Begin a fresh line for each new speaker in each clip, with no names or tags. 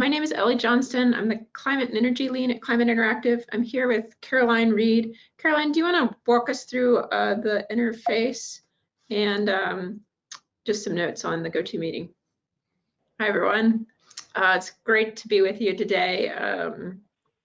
my name is Ellie Johnston. I'm the Climate and Energy Lead at Climate Interactive. I'm here with Caroline Reed. Caroline, do you want to walk us through uh, the interface and um, just some notes on the GoToMeeting? Hi, everyone. Uh, it's great to be with you today. Um,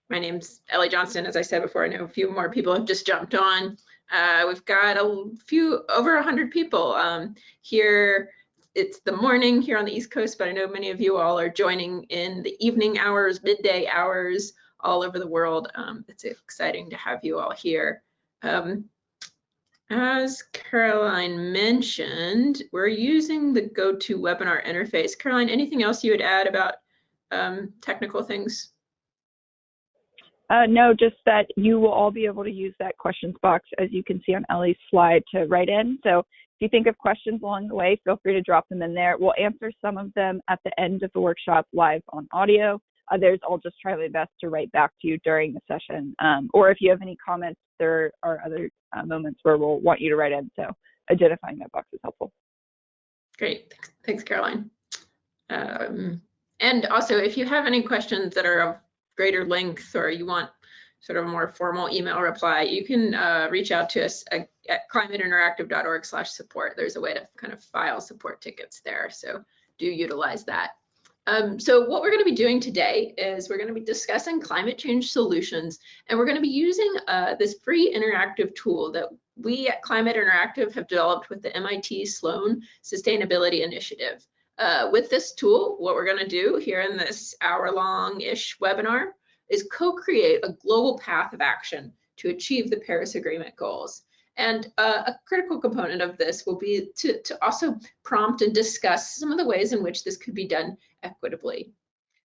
my name's Ellie Johnston. As I said before, I know a few more people have just jumped on. Uh, we've got a few, over 100 people um, here it's the morning here on the East Coast, but I know many of you all are joining in the evening hours, midday hours, all over the world. Um, it's exciting to have you all here. Um, as Caroline mentioned, we're using the GoToWebinar interface. Caroline, anything else you would add about um, technical things?
Uh, no, just that you will all be able to use that questions box as you can see on Ellie's slide to write in. So if you think of questions along the way, feel free to drop them in there. We'll answer some of them at the end of the workshop live on audio. Others, I'll just try my best to write back to you during the session. Um, or if you have any comments, there are other uh, moments where we'll want you to write in. So identifying that box is helpful.
Great. Thanks, Caroline. Um, and also, if you have any questions that are of greater length or you want sort of a more formal email reply, you can uh, reach out to us at, at climateinteractive.org slash support. There's a way to kind of file support tickets there. So do utilize that. Um, so what we're going to be doing today is we're going to be discussing climate change solutions, and we're going to be using uh, this free interactive tool that we at Climate Interactive have developed with the MIT Sloan Sustainability Initiative. Uh, with this tool, what we're going to do here in this hour-long-ish webinar is co-create a global path of action to achieve the Paris Agreement goals. And uh, a critical component of this will be to, to also prompt and discuss some of the ways in which this could be done equitably.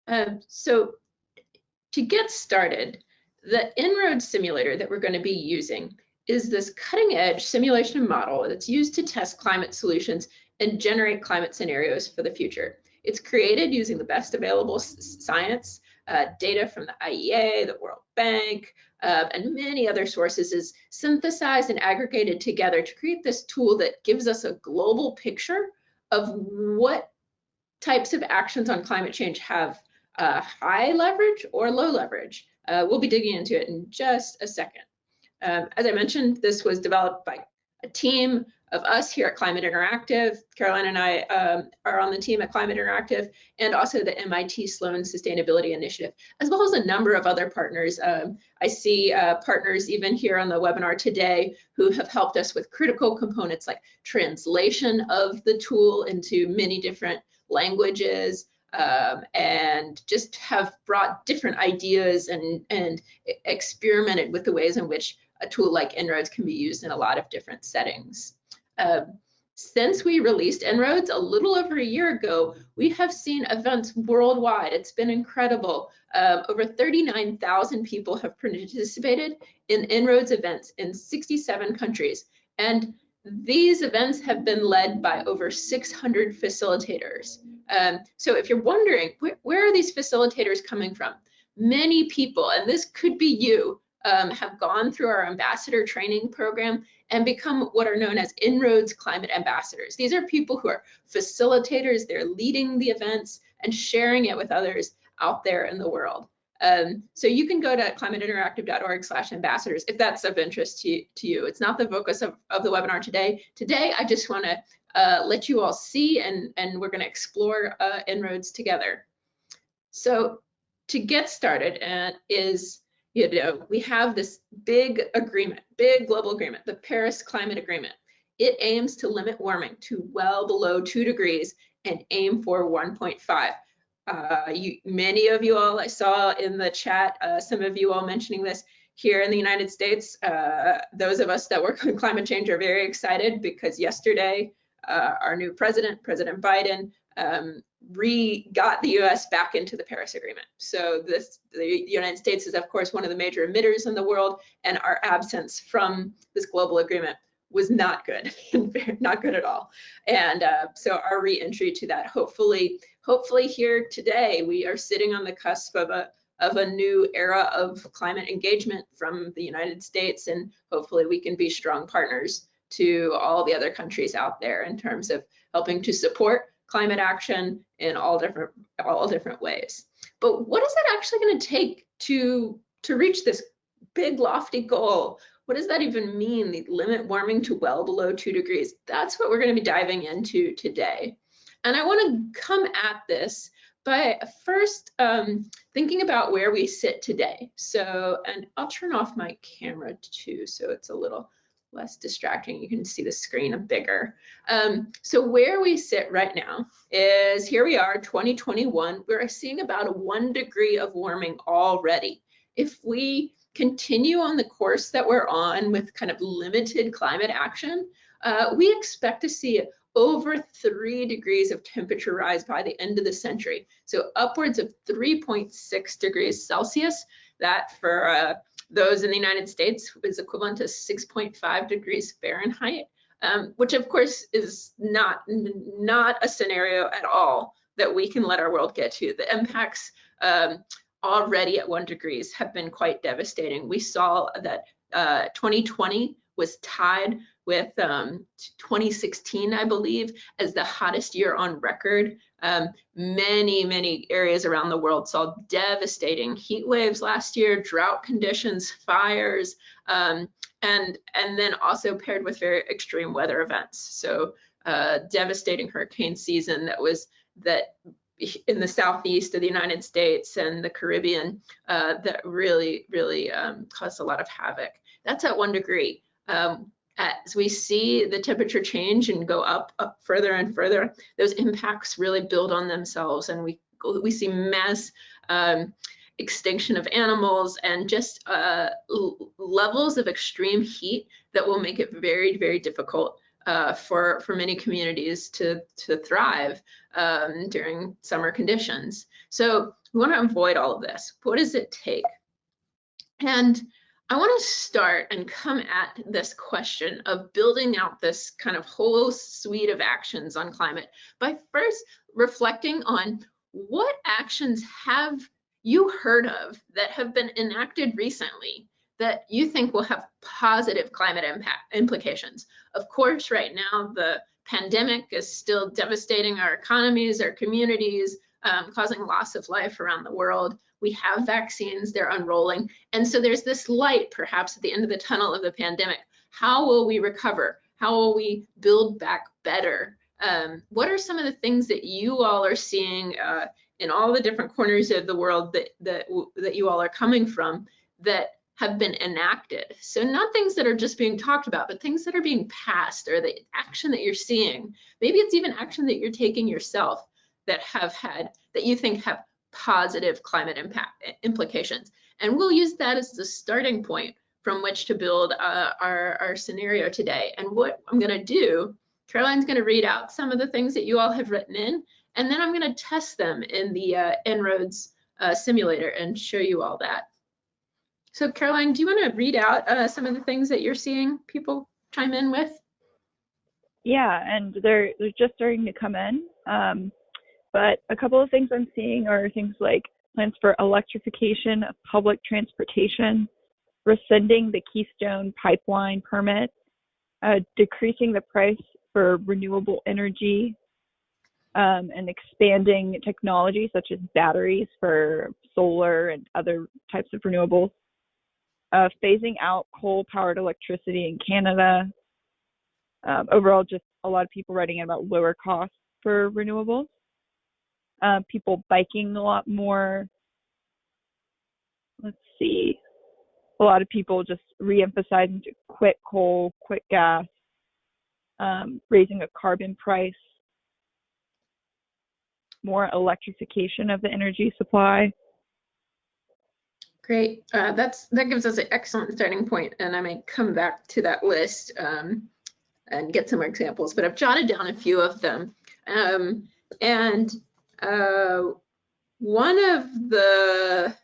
Um, so to get started, the En-ROADS simulator that we're going to be using is this cutting edge simulation model that's used to test climate solutions and generate climate scenarios for the future. It's created using the best available science uh, data from the IEA, the World Bank, uh, and many other sources is synthesized and aggregated together to create this tool that gives us a global picture of what types of actions on climate change have uh, high leverage or low leverage. Uh, we'll be digging into it in just a second. Um, as I mentioned, this was developed by a team of us here at Climate Interactive. Caroline and I um, are on the team at Climate Interactive and also the MIT Sloan Sustainability Initiative, as well as a number of other partners. Um, I see uh, partners even here on the webinar today who have helped us with critical components like translation of the tool into many different languages, um, and just have brought different ideas and, and experimented with the ways in which a tool like En-ROADS can be used in a lot of different settings. Um, since we released En-ROADS a little over a year ago, we have seen events worldwide. It's been incredible. Uh, over 39,000 people have participated in En-ROADS events in 67 countries. And these events have been led by over 600 facilitators. Um, so if you're wondering, where, where, are these facilitators coming from? Many people, and this could be you, um, have gone through our ambassador training program and become what are known as En-ROADS climate ambassadors. These are people who are facilitators, they're leading the events and sharing it with others out there in the world. Um, so you can go to climateinteractive.org slash ambassadors if that's of interest to, to you. It's not the focus of, of the webinar today. Today, I just want to uh, let you all see and, and we're going to explore uh, En-ROADS together. So to get started uh, is you know, we have this big agreement, big global agreement, the Paris Climate Agreement. It aims to limit warming to well below two degrees and aim for 1.5. Uh, you, many of you all, I saw in the chat, uh, some of you all mentioning this here in the United States. Uh, those of us that work on climate change are very excited because yesterday, uh, our new president, President Biden, um, re got the US back into the Paris Agreement. So this the United States is of course one of the major emitters in the world and our absence from this global agreement was not good, not good at all. And uh, so our re-entry to that, hopefully, hopefully here today, we are sitting on the cusp of a of a new era of climate engagement from the United States, and hopefully we can be strong partners to all the other countries out there in terms of helping to support climate action in all different all different ways. But what is it actually going to take to to reach this big lofty goal? What does that even mean? The limit warming to well below two degrees. That's what we're going to be diving into today. And I want to come at this by first um, thinking about where we sit today. So, and I'll turn off my camera too, so it's a little less distracting. You can see the screen a bigger. Um, so where we sit right now is here we are, 2021. We're seeing about a one degree of warming already. If we continue on the course that we're on with kind of limited climate action, uh, we expect to see over three degrees of temperature rise by the end of the century. So upwards of 3.6 degrees Celsius. That for uh, those in the United States is equivalent to 6.5 degrees Fahrenheit, um, which of course is not, not a scenario at all that we can let our world get to. The impacts um, already at one degrees have been quite devastating. We saw that uh, 2020 was tied with um, 2016, I believe, as the hottest year on record. Um, many, many areas around the world saw devastating heat waves last year, drought conditions, fires, um, and, and then also paired with very extreme weather events. So uh, devastating hurricane season that was that in the southeast of the United States and the Caribbean uh, that really, really um, caused a lot of havoc. That's at one degree. Um, as we see the temperature change and go up, up further and further, those impacts really build on themselves and we, we see mass um, extinction of animals and just uh, levels of extreme heat that will make it very, very difficult uh, for, for many communities to, to thrive um, during summer conditions. So we want to avoid all of this. What does it take? And I want to start and come at this question of building out this kind of whole suite of actions on climate by first reflecting on what actions have you heard of that have been enacted recently that you think will have positive climate impact implications. Of course, right now the pandemic is still devastating our economies, our communities, um, causing loss of life around the world. We have vaccines, they're unrolling. And so there's this light perhaps at the end of the tunnel of the pandemic. How will we recover? How will we build back better? Um, what are some of the things that you all are seeing uh, in all the different corners of the world that, that, that you all are coming from that have been enacted. So not things that are just being talked about, but things that are being passed or the action that you're seeing. Maybe it's even action that you're taking yourself that have had, that you think have positive climate impact implications. And we'll use that as the starting point from which to build uh, our, our scenario today. And what I'm gonna do, Caroline's gonna read out some of the things that you all have written in, and then I'm gonna test them in the uh, En-ROADS uh, simulator and show you all that. So Caroline, do you want to read out uh, some of the things that you're seeing people chime in with?
Yeah, and they're they're just starting to come in. Um, but a couple of things I'm seeing are things like plans for electrification of public transportation, rescinding the Keystone Pipeline permit, uh, decreasing the price for renewable energy, um, and expanding technology such as batteries for solar and other types of renewables uh, phasing out coal powered electricity in Canada. Um, overall, just a lot of people writing in about lower costs for renewables. Uh, people biking a lot more. Let's see. A lot of people just re-emphasizing to quit coal, quit gas, um, raising a carbon price, more electrification of the energy supply.
Great. Uh, that's that gives us an excellent starting point, and I may come back to that list um, and get some more examples. But I've jotted down a few of them, um, and uh, one of the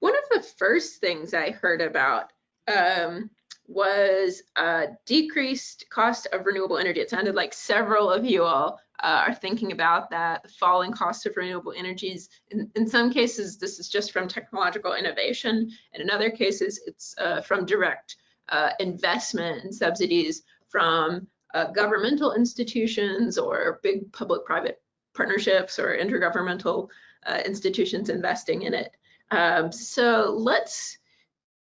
one of the first things I heard about um, was a decreased cost of renewable energy. It sounded like several of you all uh, are thinking about that falling cost of renewable energies. In, in, some cases, this is just from technological innovation, and in other cases, it's uh, from direct uh, investment and subsidies from uh, governmental institutions or big public-private partnerships or intergovernmental uh, institutions investing in it. Um, so let's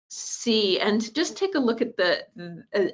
see and just take a look at the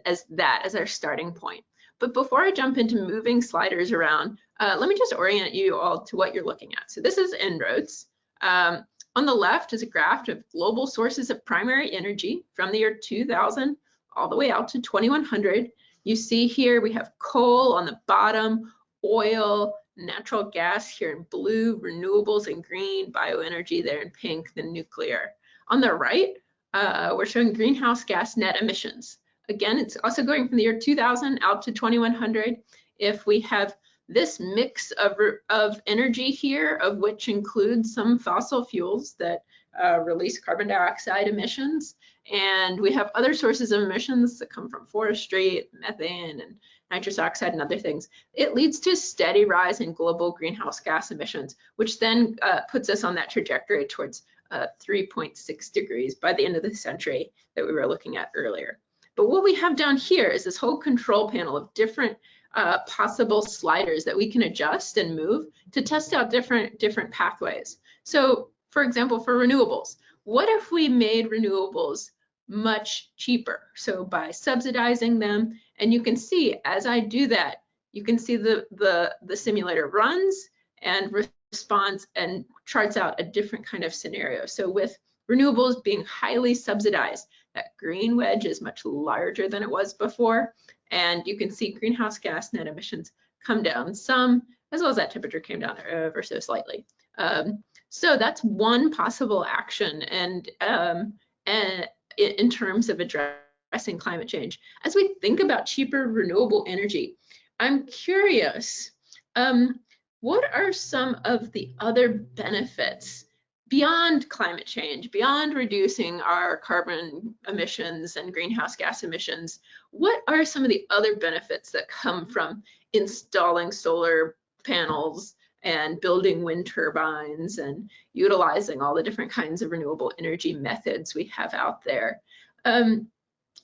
as that as our starting point. But before I jump into moving sliders around, uh, let me just orient you all to what you're looking at. So this is En-ROADS. Um, on the left is a graph of global sources of primary energy from the year 2000 all the way out to 2100. You see here we have coal on the bottom, oil, natural gas here in blue, renewables in green, bioenergy there in pink, then nuclear. On the right, uh, we're showing greenhouse gas net emissions. Again, it's also going from the year 2000 out to 2100. If we have this mix of, of energy here, of which includes some fossil fuels that uh, release carbon dioxide emissions, and we have other sources of emissions that come from forestry, methane, and nitrous oxide and other things, it leads to a steady rise in global greenhouse gas emissions, which then uh, puts us on that trajectory towards uh, 3.6 degrees by the end of the century that we were looking at earlier. But what we have down here is this whole control panel of different uh, possible sliders that we can adjust and move to test out different, different pathways. So for example, for renewables, what if we made renewables much cheaper? So by subsidizing them, and you can see as I do that, you can see the, the, the simulator runs and responds and charts out a different kind of scenario. So with renewables being highly subsidized, that green wedge is much larger than it was before. And you can see greenhouse gas net emissions come down some, as well as that temperature came down ever so slightly. Um, so that's one possible action and, um, and in terms of addressing climate change. As we think about cheaper renewable energy, I'm curious, um, what are some of the other benefits beyond climate change, beyond reducing our carbon emissions and greenhouse gas emissions, what are some of the other benefits that come from installing solar panels and building wind turbines and utilizing all the different kinds of renewable energy methods we have out there? Um,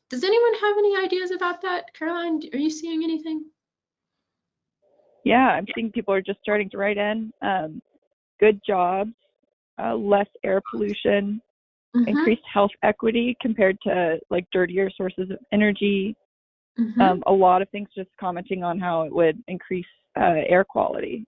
does anyone have any ideas about that? Caroline, are you seeing anything?
Yeah, I'm seeing people are just starting to write in. Um, good jobs, uh, less air pollution, mm-hmm. increased health equity compared to like dirtier sources of energy. Mm-hmm. Um, a lot of things just commenting on how it would increase uh, air quality.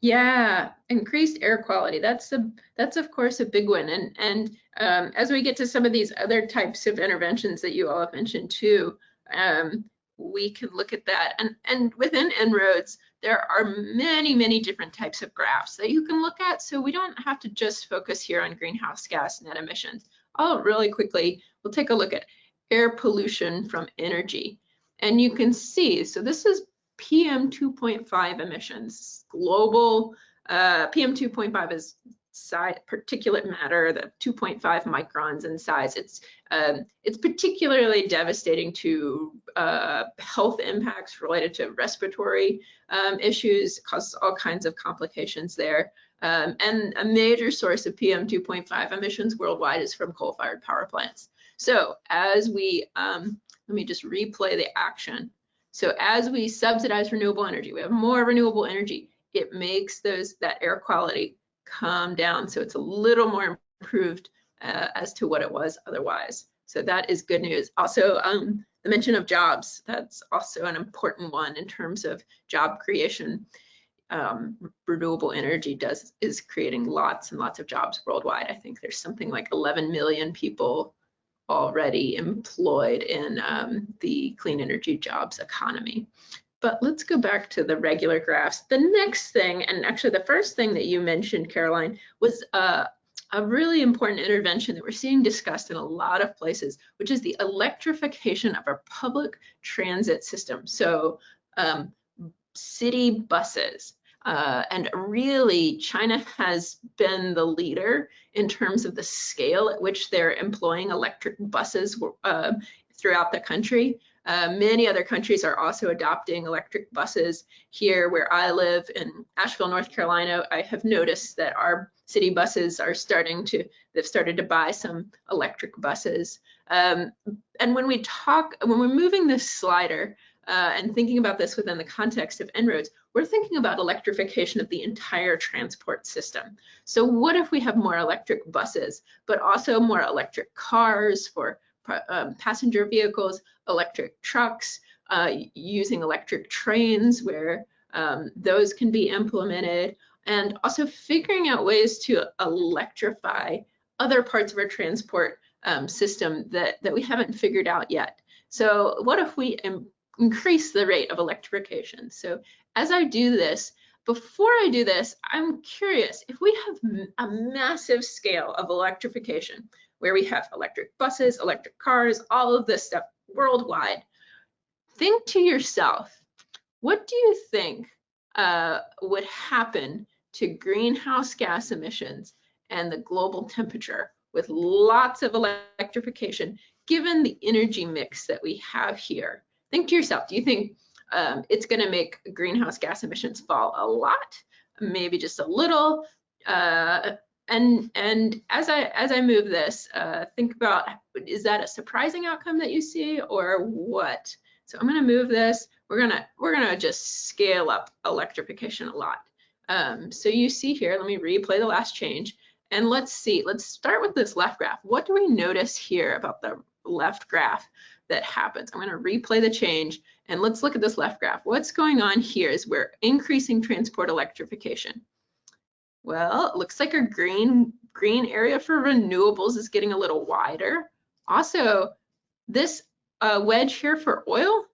Yeah, increased air quality. That's a that's of course a big one. And and um, as we get to some of these other types of interventions that you all have mentioned too, um, we can look at that. And and within En-ROADS, there are many, many different types of graphs that you can look at. So we don't have to just focus here on greenhouse gas net emissions. Oh, really quickly, we'll take a look at air pollution from energy. And you can see, so this is PM 2.5 emissions, global, uh, PM 2.5 is size, particulate matter, the 2.5 microns in size. It's um, it's particularly devastating to uh, health impacts related to respiratory um, issues, causes all kinds of complications there. Um, and a major source of PM 2.5 emissions worldwide is from coal-fired power plants. So as we, um, let me just replay the action. So as we subsidize renewable energy, we have more renewable energy, it makes those that air quality come down. So it's a little more improved uh, as to what it was otherwise. So that is good news. Also, um, the mention of jobs, that's also an important one in terms of job creation. Um, renewable energy does is creating lots and lots of jobs worldwide. I think there's something like 11 million people already employed in um, the clean energy jobs economy. But let's go back to the regular graphs. The next thing, and actually the first thing that you mentioned, Caroline, was uh, a really important intervention that we're seeing discussed in a lot of places, which is the electrification of our public transit system. So um, city buses. Uh, and really, China has been the leader in terms of the scale at which they're employing electric buses uh, throughout the country. Uh, many other countries are also adopting electric buses. Here where I live in Asheville, North Carolina, I have noticed that our city buses are starting to, they've started to buy some electric buses. Um, and when we talk, when we're moving this slider, uh, and thinking about this within the context of En-ROADS, we're thinking about electrification of the entire transport system. So what if we have more electric buses, but also more electric cars for um, passenger vehicles, electric trucks, uh, using electric trains where um, those can be implemented, and also figuring out ways to electrify other parts of our transport um, system that, that we haven't figured out yet. So what if we increase the rate of electrification? So as I do this, before I do this, I'm curious if we have a massive scale of electrification where we have electric buses, electric cars, all of this stuff worldwide, think to yourself, what do you think uh, would happen to greenhouse gas emissions and the global temperature with lots of electrification, given the energy mix that we have here. Think to yourself, do you think um, it's going to make greenhouse gas emissions fall a lot, maybe just a little? Uh, and and as I as I move this, uh, think about is that a surprising outcome that you see or what? So I'm going to move this. We're gonna we're gonna just scale up electrification a lot. Um, so you see here, let me replay the last change. And let's see, let's start with this left graph. What do we notice here about the left graph that happens? I'm gonna replay the change and let's look at this left graph. What's going on here is we're increasing transport electrification. Well, it looks like our green, green area for renewables is getting a little wider. Also, this uh, wedge here for oil,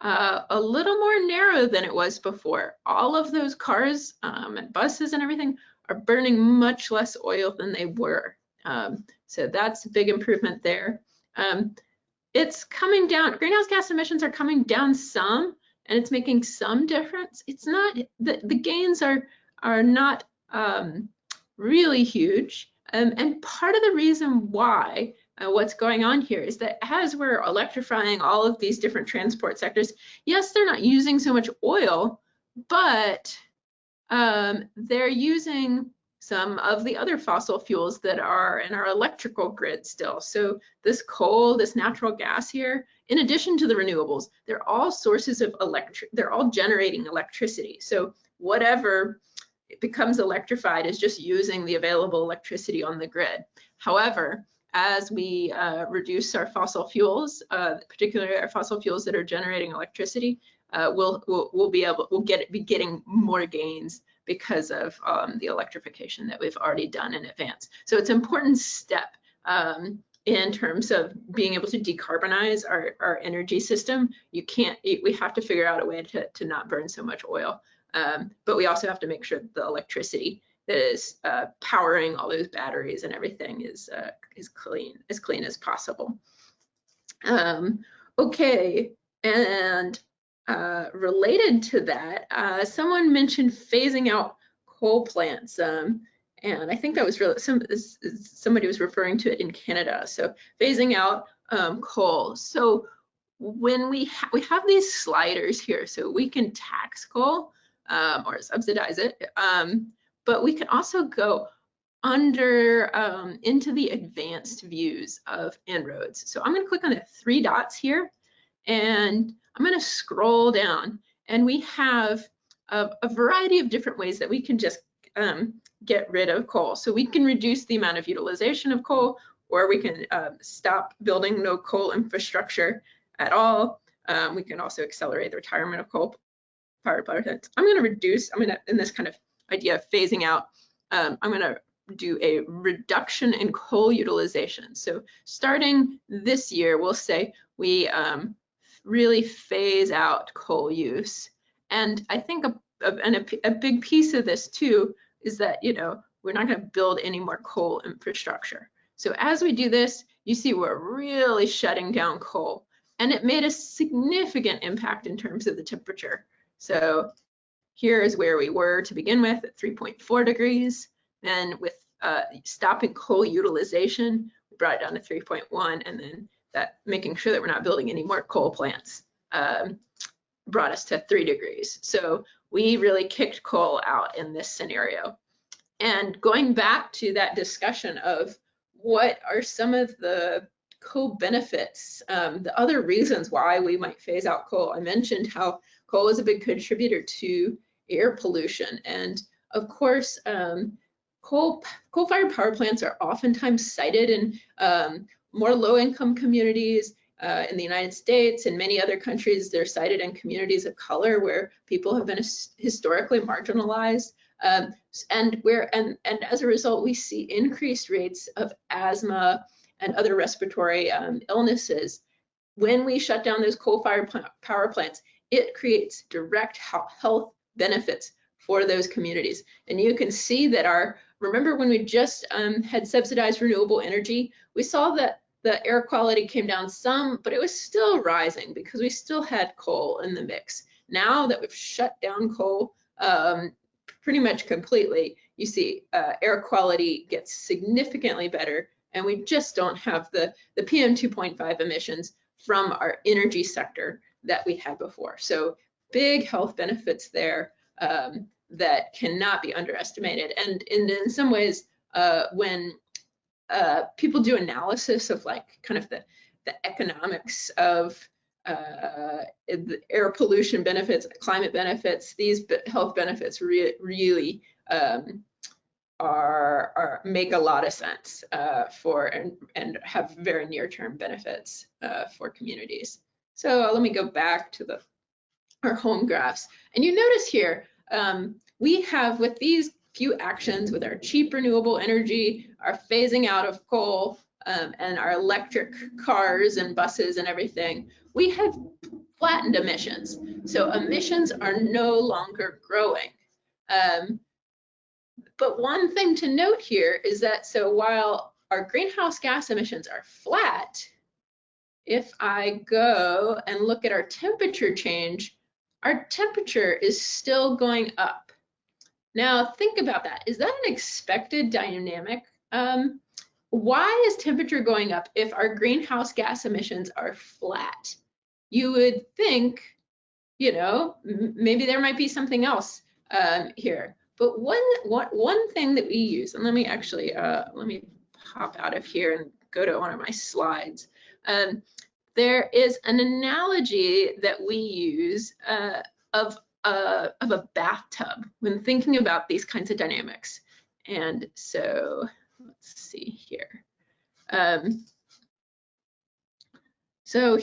uh, a little more narrow than it was before. All of those cars um, and buses and everything are burning much less oil than they were. Um, so that's a big improvement there. Um, it's coming down, greenhouse gas emissions are coming down some and it's making some difference. It's not, the, the gains are, are not um, really huge. Um, and part of the reason why uh, what's going on here is that as we're electrifying all of these different transport sectors, yes, they're not using so much oil, but um, they're using some of the other fossil fuels that are in our electrical grid still. So this coal, this natural gas here, in addition to the renewables, they're all sources of electric, they're all generating electricity. So whatever becomes electrified is just using the available electricity on the grid. However, as we uh, reduce our fossil fuels, uh, particularly our fossil fuels that are generating electricity, uh, we'll, we'll, we'll be able we'll get be getting more gains because of um, the electrification that we've already done in advance. So it's an important step um, in terms of being able to decarbonize our, our energy system. You can't, we have to figure out a way to, to not burn so much oil. Um, but we also have to make sure the electricity that is uh, powering all those batteries and everything is uh, is clean, as clean as possible. Um, okay, and uh, related to that, uh, someone mentioned phasing out coal plants. Um, and I think that was really, some, somebody was referring to it in Canada. So phasing out um, coal. So when we, ha we have these sliders here, so we can tax coal um, or subsidize it, um, but we can also go under um, into the advanced views of En-ROADS. So I'm going to click on the three dots here and I'm going to scroll down and we have a, a, variety of different ways that we can just um, get rid of coal. So we can reduce the amount of utilization of coal or we can uh, stop building no coal infrastructure at all. Um, we can also accelerate the retirement of coal power plants. I'm going to reduce, I'm going to, in this kind of idea of phasing out, um, I'm going to do a reduction in coal utilization. So starting this year, we'll say we um, really phase out coal use. And I think a, a, and a, a big piece of this too is that, you know, we're not going to build any more coal infrastructure. So as we do this, you see we're really shutting down coal. And it made a significant impact in terms of the temperature. So here is where we were to begin with at 3.4 degrees. Then with uh, stopping coal utilization, we brought it down to 3.1 and then that making sure that we're not building any more coal plants um, brought us to three degrees. So we really kicked coal out in this scenario. And going back to that discussion of what are some of the co-benefits, um, the other reasons why we might phase out coal. I mentioned how coal is a big contributor to air pollution. And of course, um, coal, coal-fired power plants are oftentimes sited in um, more low-income communities uh, in the United States and many other countries. They're sited in communities of color where people have been historically marginalized. Um, and where and and as a result, we see increased rates of asthma and other respiratory um, illnesses. When we shut down those coal-fired power plants, it creates direct health benefits for those communities. And you can see that our, remember when we just um, had subsidized renewable energy, we saw that the air quality came down some, but it was still rising because we still had coal in the mix. Now that we've shut down coal um, pretty much completely, you see uh, air quality gets significantly better and we just don't have the, the PM 2.5 emissions from our energy sector that we had before. So big health benefits there um, that cannot be underestimated. And in, in some ways, uh, when uh, people do analysis of like kind of the, the economics of uh, the air pollution benefits, climate benefits, these health benefits re really um, are, are, make a lot of sense uh, for and, and have very near-term benefits uh, for communities. So let me go back to the our home graphs. And you notice here, um, we have with these few actions with our cheap renewable energy, our phasing out of coal, um, and our electric cars and buses and everything, we have flattened emissions. So emissions are no longer growing. Um, but one thing to note here is that so while our greenhouse gas emissions are flat, if I go and look at our temperature change, our temperature is still going up. Now think about that. Is that an expected dynamic? Um, why is temperature going up if our greenhouse gas emissions are flat? You would think, you know, maybe there might be something else um, here. But one, one, one thing that we use, and let me actually, uh, let me pop out of here and go to one of my slides. Um, there is an analogy that we use uh, of, uh, of a bathtub when thinking about these kinds of dynamics. And so let's see here. Um, so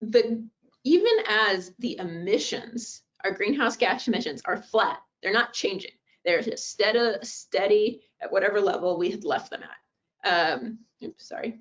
the even as the emissions, our greenhouse gas emissions are flat, they're not changing. They're just steady, steady at whatever level we had left them at. Um, oops, sorry.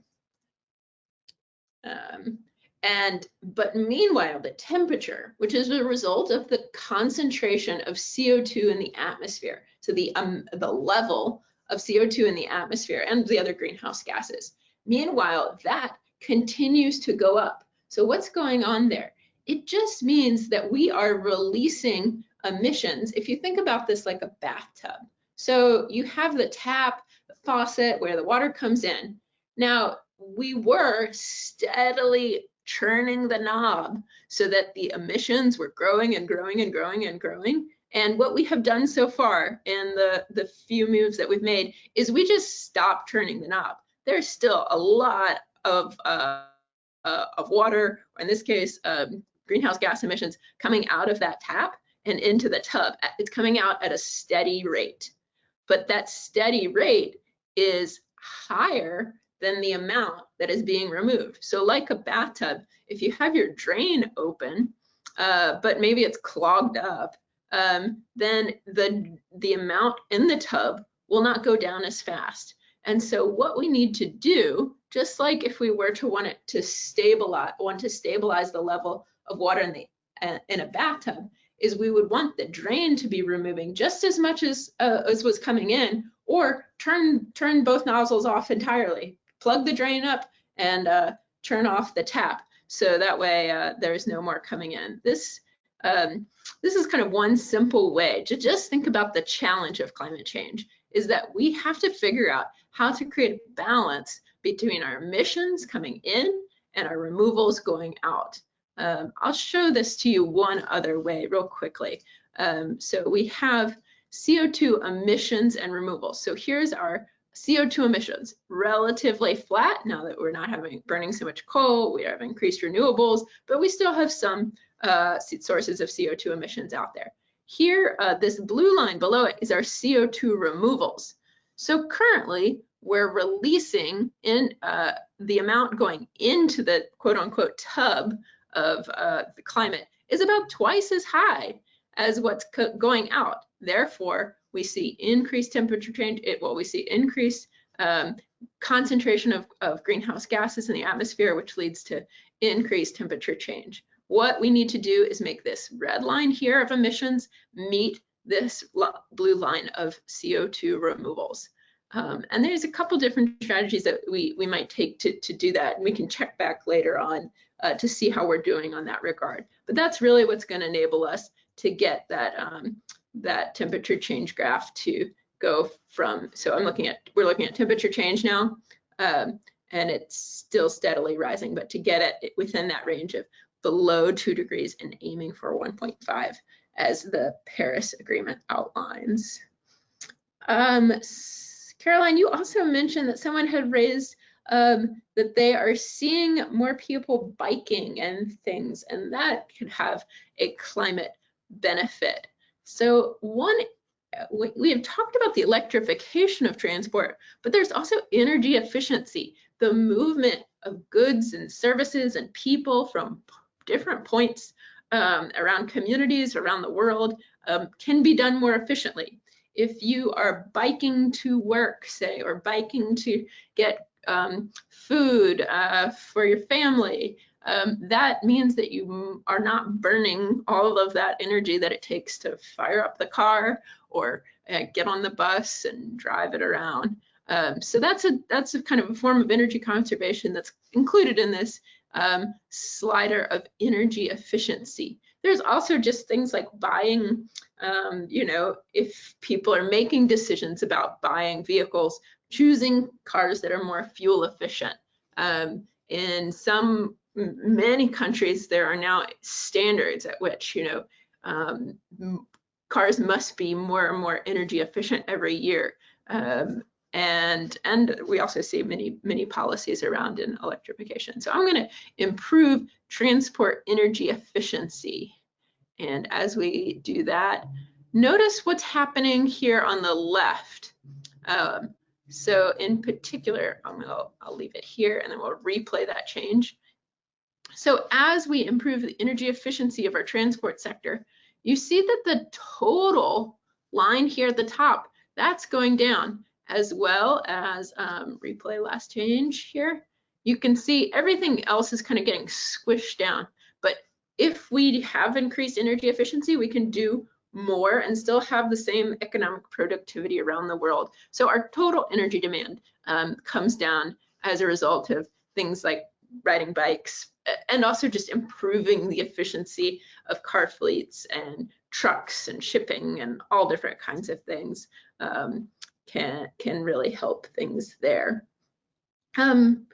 Um, and but meanwhile, the temperature, which is a result of the concentration of CO2 in the atmosphere, so the um, the level of CO2 in the atmosphere and the other greenhouse gases. Meanwhile, that continues to go up. So what's going on there? It just means that we are releasing emissions. If you think about this like a bathtub, so you have the tap, the faucet where the water comes in. Now, we were steadily churning the knob so that the emissions were growing and growing and growing and growing. And what we have done so far in the, the few moves that we've made is we just stopped turning the knob. There's still a lot of, uh, uh, of water, or in this case, um, greenhouse gas emissions coming out of that tap and into the tub. It's coming out at a steady rate. But that steady rate is higher than the amount that is being removed. So like a bathtub, if you have your drain open, uh, but maybe it's clogged up, um, then the, the amount in the tub will not go down as fast. And so what we need to do, just like if we were to want it to stabilize, want to stabilize the level of water in the uh, in a bathtub, is we would want the drain to be removing just as much as uh, as was coming in, or turn turn both nozzles off entirely. Plug the drain up and uh, turn off the tap, so that way uh, there's no more coming in. This um, this is kind of one simple way to just think about the challenge of climate change is that we have to figure out how to create a balance between our emissions coming in and our removals going out. Um, I'll show this to you one other way real quickly. Um, so we have CO2 emissions and removals. So here's our CO2 emissions, relatively flat now that we're not having burning so much coal, we have increased renewables, but we still have some uh, sources of CO2 emissions out there. Here, uh, this blue line below it is our CO2 removals. So currently, we're releasing in uh, the amount going into the quote unquote tub of uh, the climate is about twice as high as what's going out. Therefore, we see increased temperature change. It, well, we see increased um, concentration of, of greenhouse gases in the atmosphere, which leads to increased temperature change. What we need to do is make this red line here of emissions meet this blue line of CO2 removals. Um, and there's a couple different strategies that we, we might take to, to do that. And we can check back later on uh, to see how we're doing on that regard. But that's really what's going to enable us to get that um, that temperature change graph to go from, so I'm looking at, we're looking at temperature change now, um, and it's still steadily rising, but to get it within that range of below two degrees and aiming for 1.5 as the Paris Agreement outlines. Um, Caroline, you also mentioned that someone had raised um, that they are seeing more people biking and things, and that could have a climate benefit. So one, we have talked about the electrification of transport, but there's also energy efficiency, the movement of goods and services and people from different points um, around communities around the world um, can be done more efficiently. If you are biking to work, say, or biking to get um, food uh, for your family, um, that means that you are not burning all of that energy that it takes to fire up the car or uh, get on the bus and drive it around. Um, so that's a that's a kind of a form of energy conservation that's included in this um, slider of energy efficiency. There's also just things like buying, um, you know, if people are making decisions about buying vehicles, choosing cars that are more fuel efficient. Um, in some many countries, there are now standards at which, you know, um, cars must be more and more energy efficient every year. Um, and, and we also see many, many policies around in electrification. So I'm gonna improve transport energy efficiency. And as we do that, notice what's happening here on the left. Um, so in particular, I'm gonna, I'll leave it here and then we'll replay that change. So as we improve the energy efficiency of our transport sector, you see that the total line here at the top, that's going down as well as um, replay last change here. You can see everything else is kind of getting squished down. But if we have increased energy efficiency, we can do more and still have the same economic productivity around the world. So our total energy demand um, comes down as a result of things like riding bikes, and also just improving the efficiency of car fleets and trucks and shipping and all different kinds of things um, can can really help things there. Um,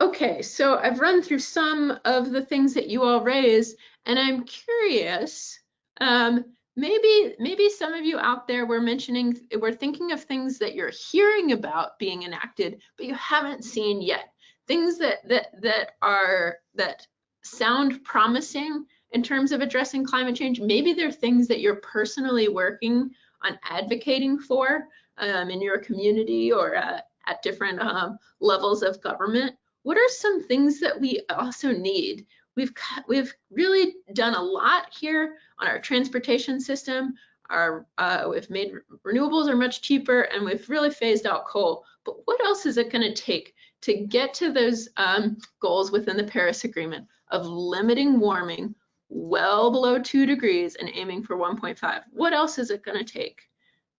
okay, so I've run through some of the things that you all raised, and I'm curious. Um, maybe maybe some of you out there were mentioning we're thinking of things that you're hearing about being enacted, but you haven't seen yet things that that that are that sound promising in terms of addressing climate change. Maybe they're things that you're personally working on advocating for um, in your community or uh, at different um, levels of government. What are some things that we also need? We've we've really done a lot here on our transportation system. Our uh, we've made renewables are much cheaper, and we've really phased out coal. But what else is it going to take to get to those um, goals within the Paris Agreement of limiting warming well below two degrees and aiming for 1.5. What else is it going to take?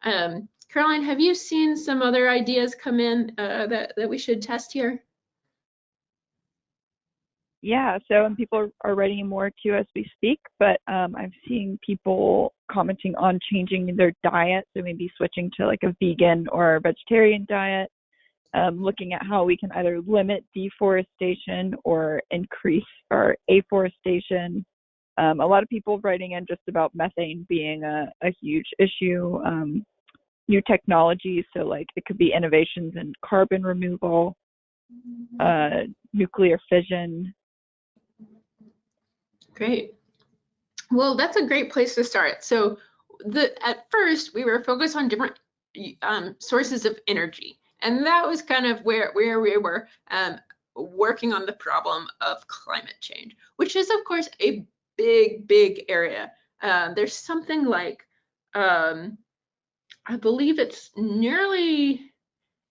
Um, Caroline, have you seen some other ideas come in uh, that, that we should test here?
Yeah, so and people are writing more too as we speak, but um, I'm seeing people commenting on changing their diet, so maybe switching to like a vegan or vegetarian diet um, looking at how we can either limit deforestation or increase our afforestation. Um, a lot of people writing in just about methane being a, a huge issue. Um, new technologies. So like it could be innovations in carbon removal, uh, nuclear fission.
Great. Well, that's a great place to start. So the at first we were focused on different um, sources of energy, and that was kind of where where we were um, working on the problem of climate change, which is of course a big big area. Uh, there's something like um, I believe it's nearly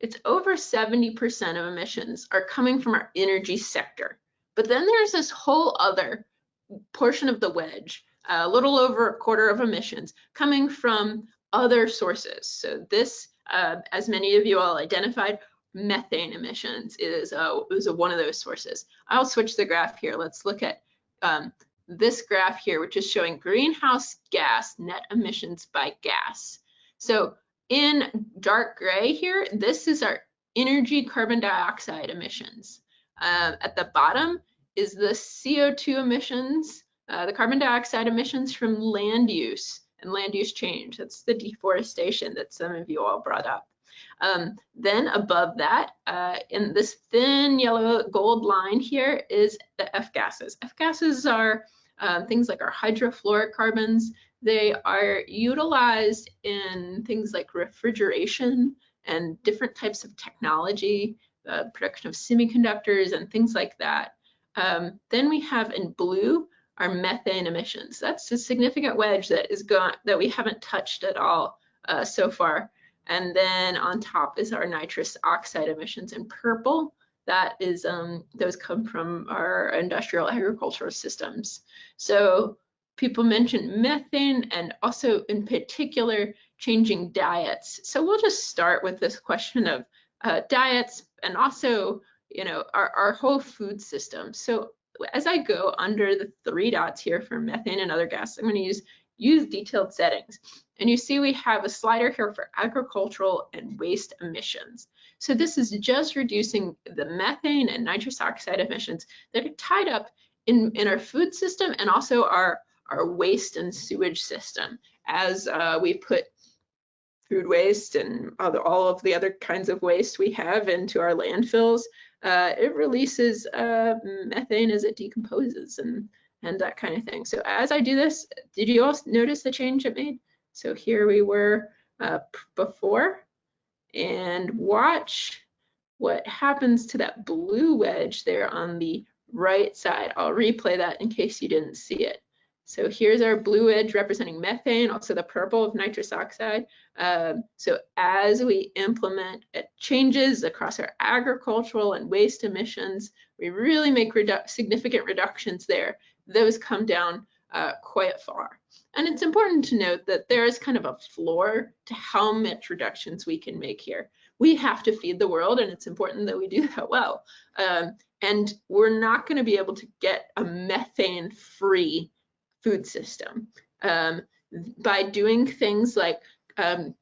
it's over 70% of emissions are coming from our energy sector. But then there's this whole other portion of the wedge, a little over a quarter of emissions coming from other sources. So this, uh, as many of you all identified, methane emissions is, uh, is a, one of those sources. I'll switch the graph here. Let's look at um, this graph here, which is showing greenhouse gas net emissions by gas. So in dark gray here, this is our energy carbon dioxide emissions. Uh, at the bottom is the CO2 emissions, uh, the carbon dioxide emissions from land use and land use change. That's the deforestation that some of you all brought up. Um, then above that, uh, in this thin yellow gold line here is the F gases. F gases are um, things like our hydrofluorocarbons. They are utilized in things like refrigeration and different types of technology, uh, production of semiconductors and things like that. Um, then we have in blue our methane emissions. That's a significant wedge that is gone that we haven't touched at all uh, so far. And then on top is our nitrous oxide emissions in purple. That is, um, those come from our industrial agricultural systems. So people mentioned methane and also in particular changing diets. So we'll just start with this question of uh, diets and also, you know, our, our whole food system. So as I go under the three dots here for methane and other gases, I'm going to use use detailed settings. And you see we have a slider here for agricultural and waste emissions. So this is just reducing the methane and nitrous oxide emissions that are tied up in, in our food system and also our, our waste and sewage system as uh, we put food waste and other, all of the other kinds of waste we have into our landfills. Uh, it releases uh, methane as it decomposes and, and that kind of thing. So as I do this, did you all notice the change it made? So here we were uh, before and watch what happens to that blue wedge there on the right side. I'll replay that in case you didn't see it. So here's our blue edge representing methane, also the purple of nitrous oxide. Um, so as we implement uh, changes across our agricultural and waste emissions, we really make redu significant reductions there. Those come down uh, quite far. And it's important to note that there is kind of a floor to how much reductions we can make here. We have to feed the world and it's important that we do that well. Um, and we're not gonna be able to get a methane free food system. Um, by doing things like um,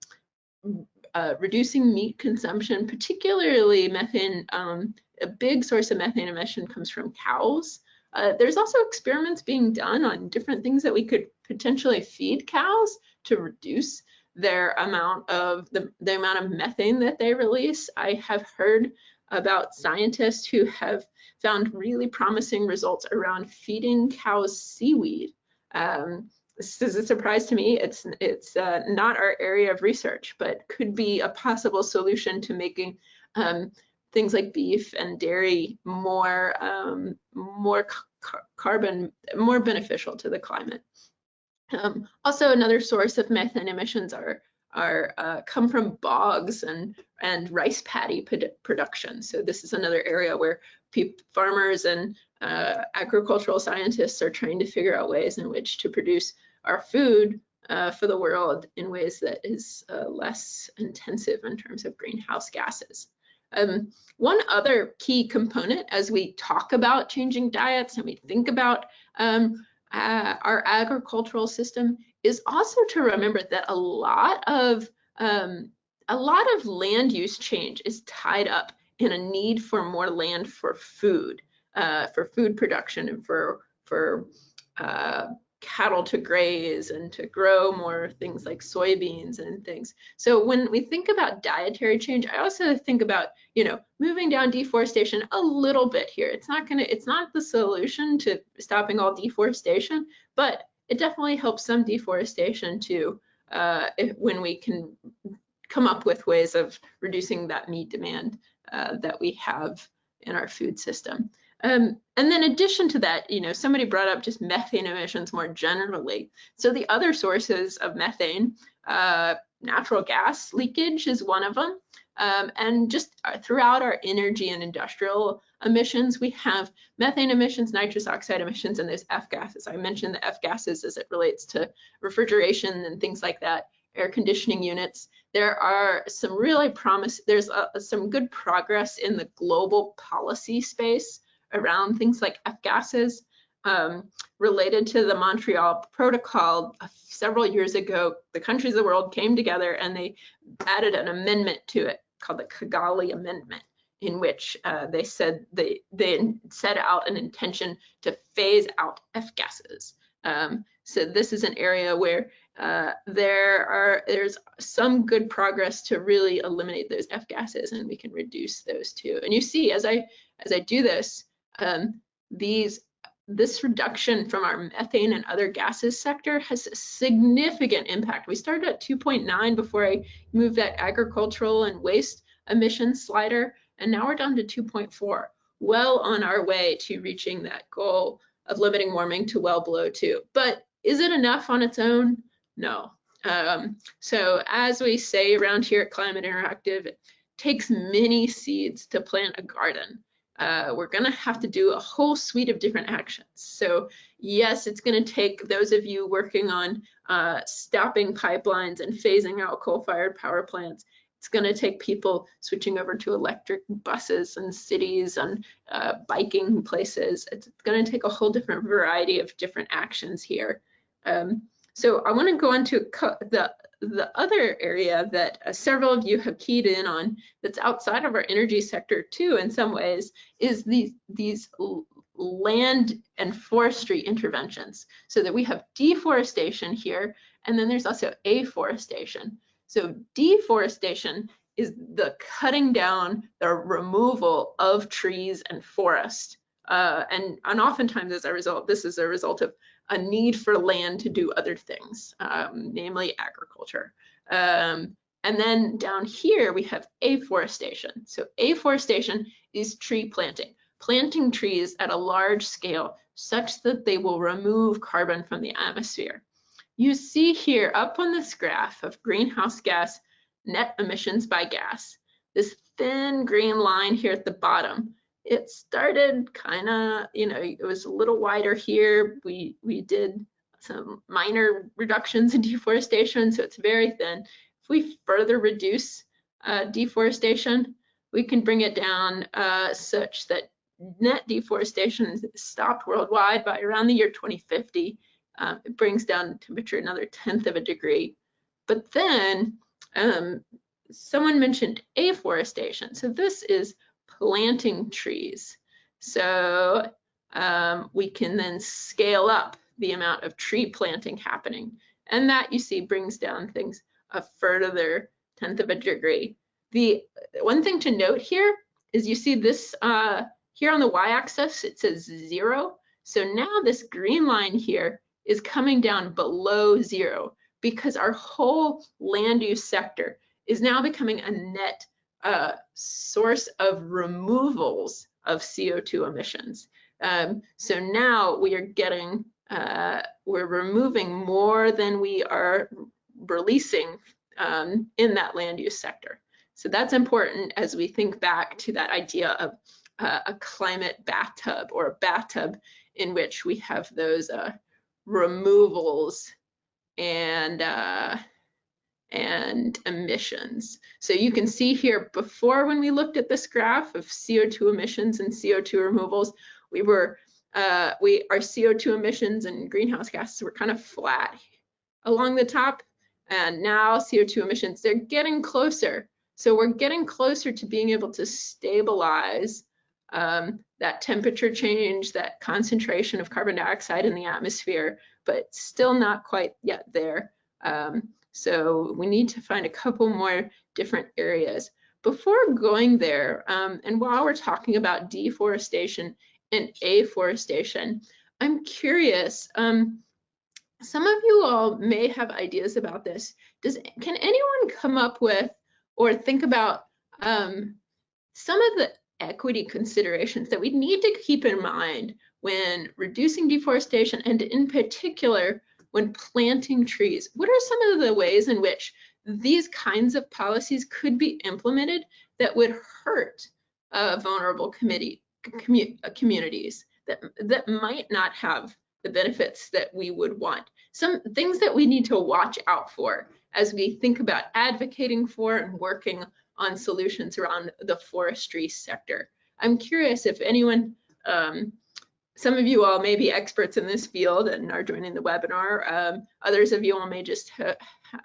uh, reducing meat consumption, particularly methane, um, a big source of methane emission comes from cows. Uh, there's also experiments being done on different things that we could potentially feed cows to reduce their amount of the, the amount of methane that they release. I have heard about scientists who have found really promising results around feeding cows seaweed. Um, this is a surprise to me. It's it's uh, not our area of research, but could be a possible solution to making um, things like beef and dairy more um, more carbon more beneficial to the climate. Um, also, another source of methane emissions are are uh, come from bogs and and rice paddy production. So this is another area where farmers and uh, agricultural scientists are trying to figure out ways in which to produce our food uh, for the world in ways that is uh, less intensive in terms of greenhouse gases. Um, one other key component as we talk about changing diets and we think about um, uh, our agricultural system is also to remember that a lot of um, a lot of land use change is tied up in a need for more land for food, uh, for food production and for for uh, cattle to graze and to grow more things like soybeans and things. So when we think about dietary change, I also think about, you know, moving down deforestation a little bit here. It's not gonna, it's not the solution to stopping all deforestation, but it definitely helps some deforestation too uh, if, when we can come up with ways of reducing that meat demand uh, that we have in our food system. Um, and then in addition to that, you know, somebody brought up just methane emissions more generally. So the other sources of methane, uh, natural gas leakage is one of them. Um, and just uh, throughout our energy and industrial emissions, we have methane emissions, nitrous oxide emissions, and those F gases. I mentioned the F gases as it relates to refrigeration and things like that, air conditioning units. There are some really promise, there's uh, some good progress in the global policy space around things like F gases um, related to the Montreal Protocol several years ago. The countries of the world came together and they added an amendment to it called the Kigali Amendment in which uh, they said they, they set out an intention to phase out F gases. Um, so this is an area where uh, there are there's some good progress to really eliminate those F gases and we can reduce those too. And you see as I as I do this, um, these this reduction from our methane and other gases sector has a significant impact. We started at 2.9 before I moved that agricultural and waste emissions slider, and now we're down to 2.4, well on our way to reaching that goal of limiting warming to well below two. But is it enough on its own? No. Um, so as we say around here at Climate Interactive, it takes many seeds to plant a garden uh, we're going to have to do a whole suite of different actions. So yes, it's going to take those of you working on uh, stopping pipelines and phasing out coal-fired power plants. It's going to take people switching over to electric buses and cities and uh, biking places. It's going to take a whole different variety of different actions here. Um, so I want to go on to the the other area that uh, several of you have keyed in on that's outside of our energy sector too in some ways is these these land and forestry interventions. So that we have deforestation here and then there's also afforestation. So deforestation is the cutting down the removal of trees and forest. Uh, and, and oftentimes as a result this is a result of a need for land to do other things, um, namely agriculture. Um, and then down here, we have afforestation. So afforestation is tree planting, planting trees at a large scale such that they will remove carbon from the atmosphere. You see here up on this graph of greenhouse gas net emissions by gas, this thin green line here at the bottom it started kind of, you know, it was a little wider here. We we did some minor reductions in deforestation, so it's very thin. If we further reduce uh, deforestation, we can bring it down uh, such that net deforestation stopped worldwide by around the year 2050. Um, it brings down temperature another tenth of a degree. But then um, someone mentioned afforestation. So this is planting trees. So um, we can then scale up the amount of tree planting happening. And that you see brings down things a further tenth of a degree. The one thing to note here is you see this uh, here on the y-axis, it says zero. So now this green line here is coming down below zero because our whole land use sector is now becoming a net uh, source of removals of CO2 emissions. Um, so now we are getting, uh, we're removing more than we are releasing um, in that land use sector. So that's important as we think back to that idea of uh, a climate bathtub or a bathtub in which we have those uh, removals and uh, and emissions. So you can see here before when we looked at this graph of CO2 emissions and CO2 removals, we were uh, we our CO2 emissions and greenhouse gases were kind of flat along the top, and now CO2 emissions they're getting closer. So we're getting closer to being able to stabilize um, that temperature change, that concentration of carbon dioxide in the atmosphere, but still not quite yet there. Um, so we need to find a couple more different areas. Before going there, um, and while we're talking about deforestation and afforestation, I'm curious, um, some of you all may have ideas about this. Does Can anyone come up with or think about um, some of the equity considerations that we need to keep in mind when reducing deforestation and in particular when planting trees? What are some of the ways in which these kinds of policies could be implemented that would hurt uh, vulnerable committee, commu uh, communities that, that might not have the benefits that we would want. Some things that we need to watch out for as we think about advocating for and working on solutions around the forestry sector. I'm curious if anyone, um, some of you all may be experts in this field and are joining the webinar. Um, others of you all may just ha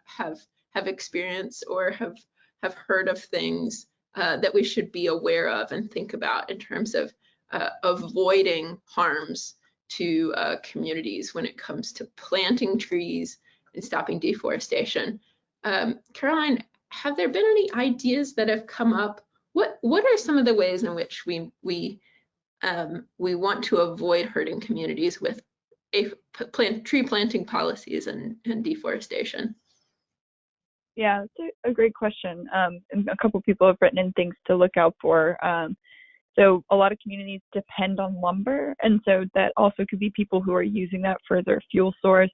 have have experience or have have heard of things uh, that we should be aware of and think about in terms of uh, avoiding harms to uh, communities when it comes to planting trees and stopping deforestation. Um, Caroline, have there been any ideas that have come up? What what are some of the ways in which we we um, we want to avoid hurting communities with a plant tree planting policies and, and deforestation?
Yeah, that's a, great question. Um, a couple people have written in things to look out for. Um, so a lot of communities depend on lumber, and so that also could be people who are using that for their fuel source.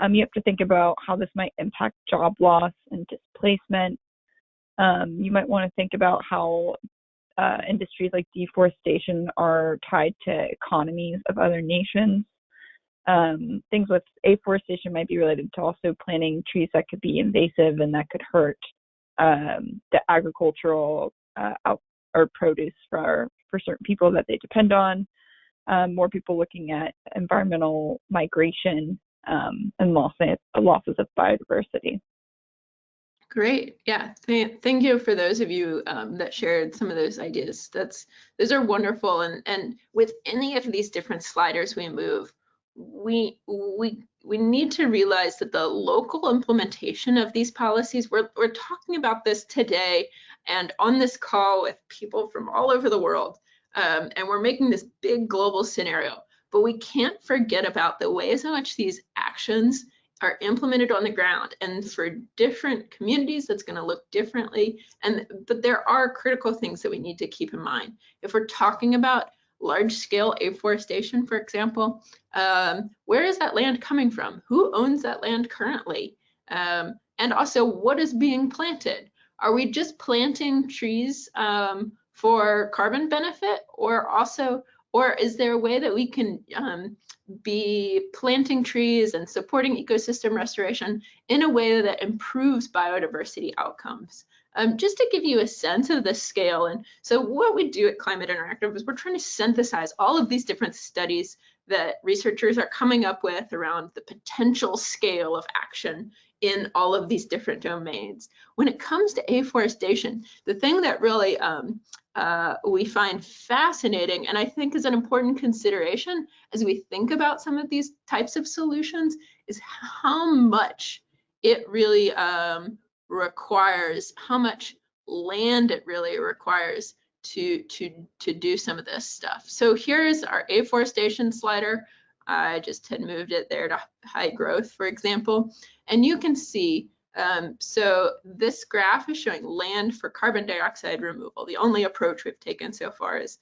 Um, you have to think about how this might impact job loss and displacement. Um, you might want to think about how uh, industries like deforestation are tied to economies of other nations. Um, things with afforestation might be related to also planting trees that could be invasive and that could hurt um, the agricultural uh, out or produce for for certain people that they depend on. Um, more people looking at environmental migration um, and losses, losses of biodiversity.
Great. Yeah. Th thank you for those of you um, that shared some of those ideas. That's those are wonderful. And and with any of these different sliders we move, we we we need to realize that the local implementation of these policies. We're we're talking about this today and on this call with people from all over the world, um, and we're making this big global scenario but we can't forget about the ways in which these actions are implemented on the ground and for different communities that's going to look differently. And but there are critical things that we need to keep in mind. If we're talking about large scale afforestation for example um, where is that land coming from? Who owns that land currently? Um, and also what is being planted? Are we just planting trees um, for carbon benefit or also or is there a way that we can um, be planting trees and supporting ecosystem restoration in a way that improves biodiversity outcomes? Um, just to give you a sense of the scale. And so what we do at Climate Interactive is we're trying to synthesize all of these different studies that researchers are coming up with around the potential scale of action in all of these different domains. When it comes to afforestation, the thing that really um, uh, we find fascinating and I think is an important consideration as we think about some of these types of solutions is how much it really um, requires, how much land it really requires to, to, to do some of this stuff. So here's our afforestation slider. I just had moved it there to high growth, for example. And you can see um, so this graph is showing land for carbon dioxide removal. The only approach we've taken so far is,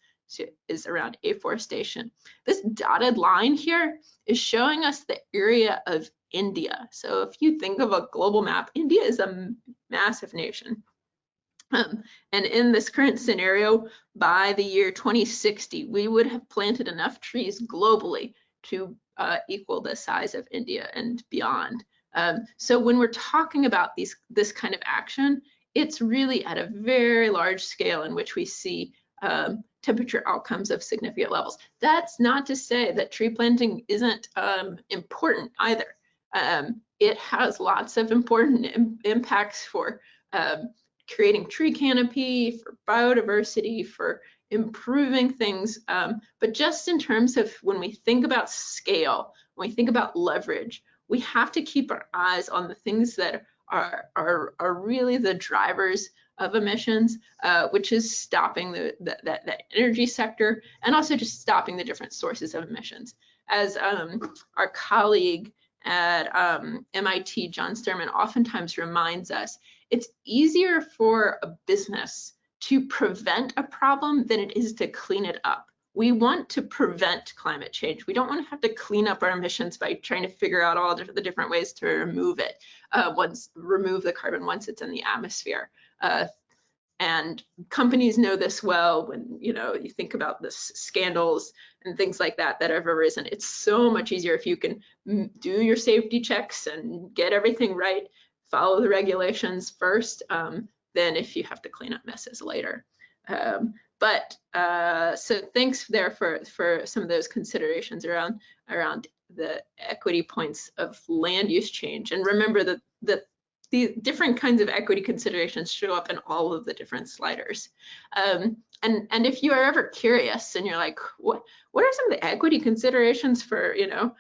is around afforestation. This dotted line here is showing us the area of India. So if you think of a global map, India is a massive nation. Um, and in this current scenario, by the year 2060, we would have planted enough trees globally to uh, equal the size of India and beyond. Um, so when we're talking about these this kind of action, it's really at a very large scale in which we see um, temperature outcomes of significant levels. That's not to say that tree planting isn't um, important either. Um, it has lots of important Im impacts for um, creating tree canopy, for biodiversity, for improving things, um, but just in terms of when we think about scale, when we think about leverage, we have to keep our eyes on the things that are, are, are really the drivers of emissions, uh, which is stopping the, the, that, that energy sector and also just stopping the different sources of emissions. As um, our colleague at um, MIT, John Sterman, oftentimes reminds us, it's easier for a business to prevent a problem than it is to clean it up. We want to prevent climate change. We don't want to have to clean up our emissions by trying to figure out all the different ways to remove it, uh, once remove the carbon once it's in the atmosphere. Uh, and companies know this well when you know you think about the scandals and things like that that have arisen. It's so much easier if you can do your safety checks and get everything right, follow the regulations first, um, than if you have to clean up messes later. Um, but uh, so thanks there for for some of those considerations around around the equity points of land use change. And remember that that the different kinds of equity considerations show up in all of the different sliders. Um, and and if you are ever curious and you're like, what what are some of the equity considerations for you know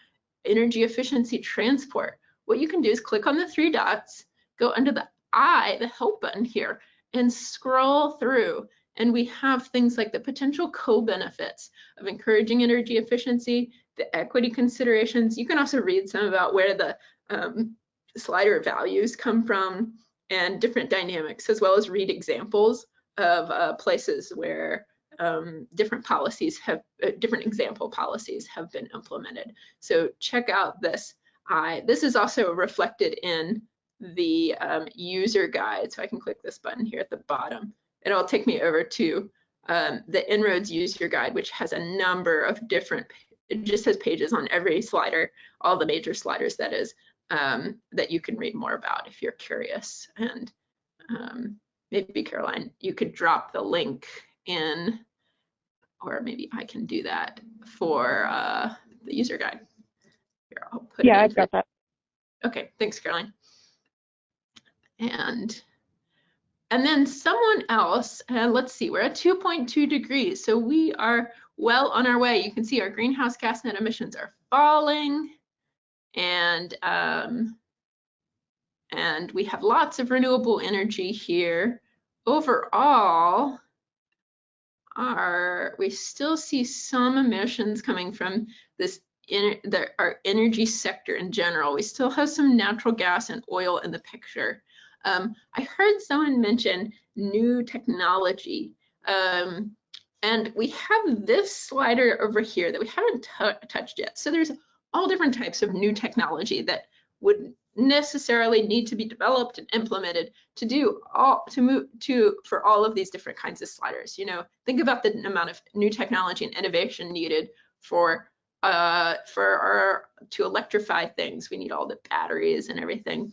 energy efficiency transport? What you can do is click on the three dots, go under the I, the help button here, and scroll through. And we have things like the potential co-benefits of encouraging energy efficiency, the equity considerations. You can also read some about where the um, slider values come from and different dynamics, as well as read examples of uh, places where um, different policies have, uh, different example policies have been implemented. So check out this. I, this is also reflected in the um, user guide. So I can click this button here at the bottom. and It'll take me over to um, the En-ROADS user guide, which has a number of different, it just has pages on every slider, all the major sliders that is, um, that you can read more about if you're curious. And um, maybe Caroline, you could drop the link in, or maybe I can do that for uh, the user guide.
Here, yeah, I've got that.
Okay, thanks, Caroline and and then someone else, and uh, let's see, we're at 2.2 degrees, so we are well on our way. You can see our greenhouse gas net emissions are falling, and um, and we have lots of renewable energy here. Overall, our we still see some emissions coming from this in the, our energy sector in general. We still have some natural gas and oil in the picture. Um, I heard someone mention new technology. Um, and we have this slider over here that we haven't touched yet. So there's all different types of new technology that would necessarily need to be developed and implemented to do all to move to for all of these different kinds of sliders you know think about the amount of new technology and innovation needed for uh for our to electrify things we need all the batteries and everything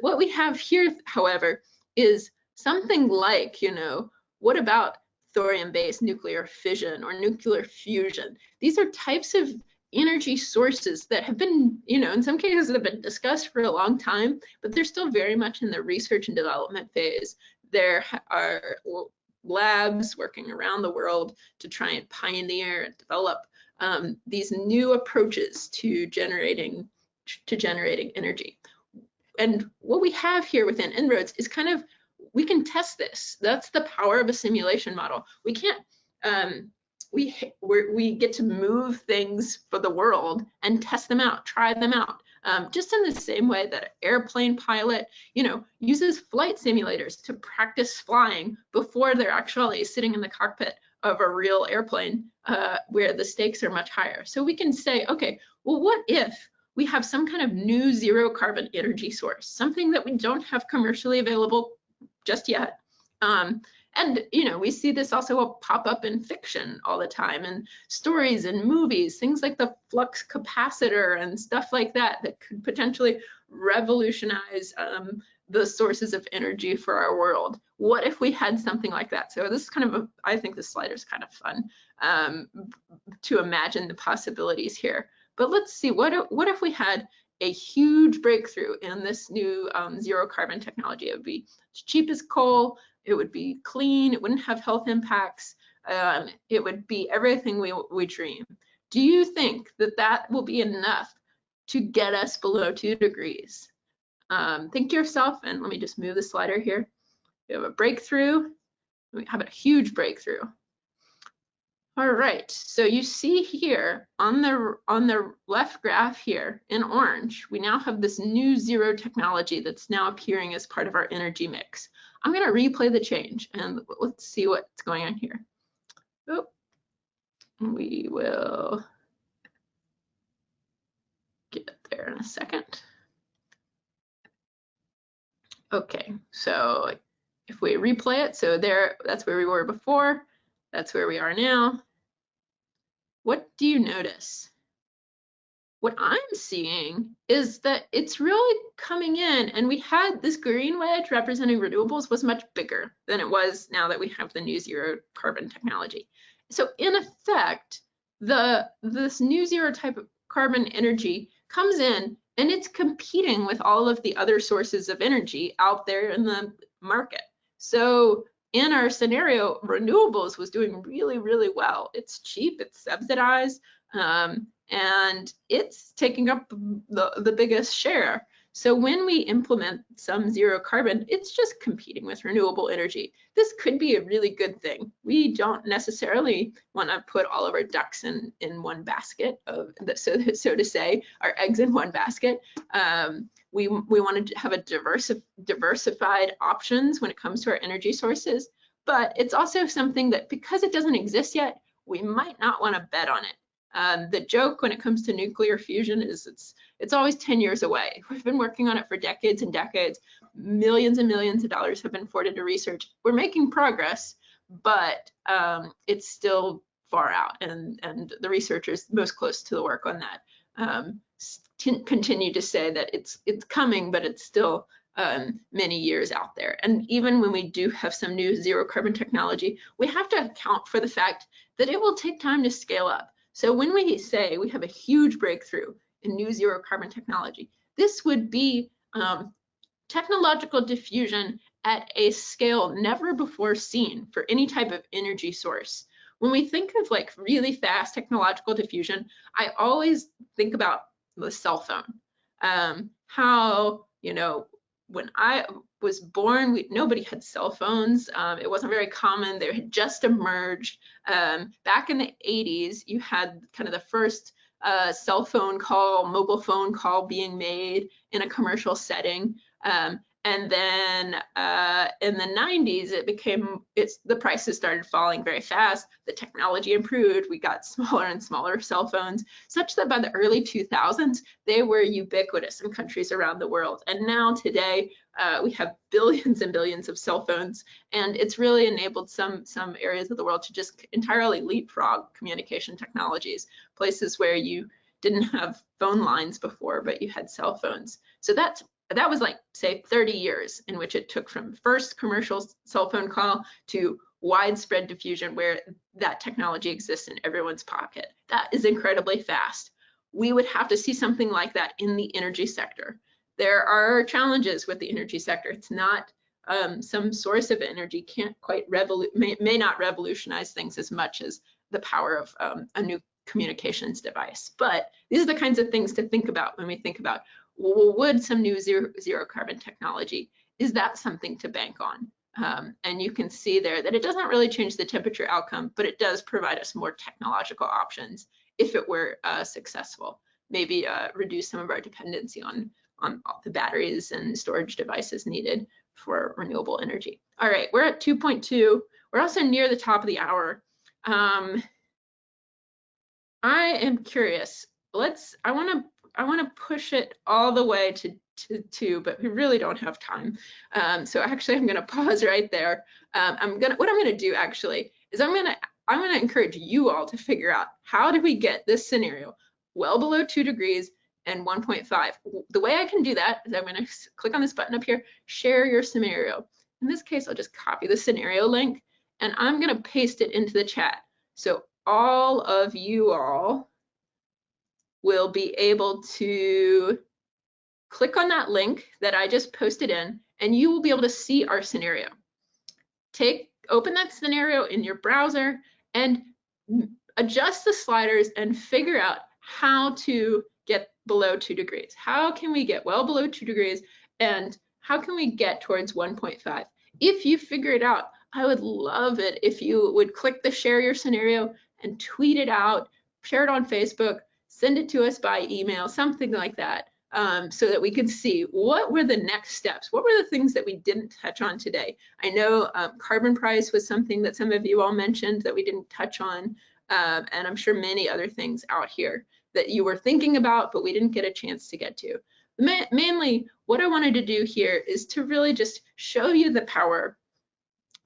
what we have here, however, is something like, you know, what about thorium-based nuclear fission or nuclear fusion? These are types of energy sources that have been, you know, in some cases have been discussed for a long time, but they're still very much in the research and development phase. There are labs working around the world to try and pioneer and develop um, these new approaches to generating to generating energy and what we have here within En-ROADS is kind of, we can test this. That's the power of a simulation model. We can't, um, we, we get to move things for the world and test them out, try them out. Um, just in the same way that an airplane pilot, you know, uses flight simulators to practice flying before they're actually sitting in the cockpit of a real airplane uh, where the stakes are much higher. So we can say, okay, well, what if we have some kind of new zero carbon energy source, something that we don't have commercially available just yet. Um, and you know, we see this also pop up in fiction all the time, and stories and movies, things like the flux capacitor and stuff like that, that could potentially revolutionize um, the sources of energy for our world. What if we had something like that? So this is kind of, a, I think this slider is kind of fun um, to imagine the possibilities here. But let's see, what if, what if we had a huge breakthrough in this new um, zero carbon technology? It would be as cheap as coal, it would be clean, it wouldn't have health impacts, um, it would be everything we, we dream. Do you think that that will be enough to get us below two degrees? Um, think to yourself, and let me just move the slider here. We have a breakthrough. We have a huge breakthrough. All right, so you see here on the on the left graph here in orange, we now have this new zero technology that's now appearing as part of our energy mix. I'm going to replay the change and let's see what's going on here. Oh, we will get there in a second. Okay, so if we replay it, so there, that's where we were before, that's where we are now. What do you notice? What I'm seeing is that it's really coming in and we had this green wedge representing renewables was much bigger than it was now that we have the new zero carbon technology. So in effect, the this new zero type of carbon energy comes in and it's competing with all of the other sources of energy out there in the market. So in our scenario, renewables was doing really, really well. It's cheap, it's subsidized, um, and it's taking up the, the biggest share. So when we implement some zero carbon, it's just competing with renewable energy. This could be a really good thing. We don't necessarily want to put all of our ducks in, in one basket, of so, so to say, our eggs in one basket. Um, we, we want to have a diversi diversified options when it comes to our energy sources, but it's also something that because it doesn't exist yet, we might not want to bet on it. Um, the joke when it comes to nuclear fusion is it's it's always 10 years away. We've been working on it for decades and decades. Millions and millions of dollars have been poured into research. We're making progress, but um, it's still far out, and and the researchers most close to the work on that um, continue to say that it's it's coming, but it's still um, many years out there. And even when we do have some new zero carbon technology, we have to account for the fact that it will take time to scale up. So when we say we have a huge breakthrough in new zero carbon technology, this would be um, technological diffusion at a scale never before seen for any type of energy source. When we think of like really fast technological diffusion, I always think about the cell phone. Um, how, you know, when I was born, we, nobody had cell phones. Um, it wasn't very common. They had just emerged. Um, back in the 80s, you had kind of the first uh, cell phone call, mobile phone call being made in a commercial setting. Um, and then uh, in the 90s, it became, it's the prices started falling very fast. The technology improved. We got smaller and smaller cell phones, such that by the early 2000s, they were ubiquitous in countries around the world. And now today, uh, we have billions and billions of cell phones, and it's really enabled some, some areas of the world to just entirely leapfrog communication technologies, places where you didn't have phone lines before, but you had cell phones. So that's that was like say 30 years in which it took from first commercial cell phone call to widespread diffusion where that technology exists in everyone's pocket. That is incredibly fast. We would have to see something like that in the energy sector. There are challenges with the energy sector. It's not um, some source of energy can't quite may, may, not revolutionize things as much as the power of um, a new communications device. But these are the kinds of things to think about when we think about would some new zero, zero carbon technology, is that something to bank on? Um, and you can see there that it doesn't really change the temperature outcome, but it does provide us more technological options if it were uh, successful. Maybe uh, reduce some of our dependency on, on the batteries and storage devices needed for renewable energy. All right, we're at 2.2. We're also near the top of the hour. Um, I am curious. Let's, I want to I want to push it all the way to, to two, but we really don't have time. Um, so actually, I'm going to pause right there. Um, I'm gonna what I'm going to do actually is I'm going to I'm going to encourage you all to figure out how do we get this scenario well below two degrees and 1.5. The way I can do that is I'm going to click on this button up here, share your scenario. In this case, I'll just copy the scenario link and I'm going to paste it into the chat. So all of you all will be able to click on that link that I just posted in, and you will be able to see our scenario. Take, open that scenario in your browser, and adjust the sliders and figure out how to get below two degrees. How can we get well below two degrees and how can we get towards 1.5? If you figure it out, I would love it if you would click the share your scenario and tweet it out, share it on Facebook, send it to us by email, something like that, um, so that we can see what were the next steps? What were the things that we didn't touch on today? I know um, carbon price was something that some of you all mentioned that we didn't touch on, um, and I'm sure many other things out here that you were thinking about, but we didn't get a chance to get to. Ma mainly, what I wanted to do here is to really just show you the power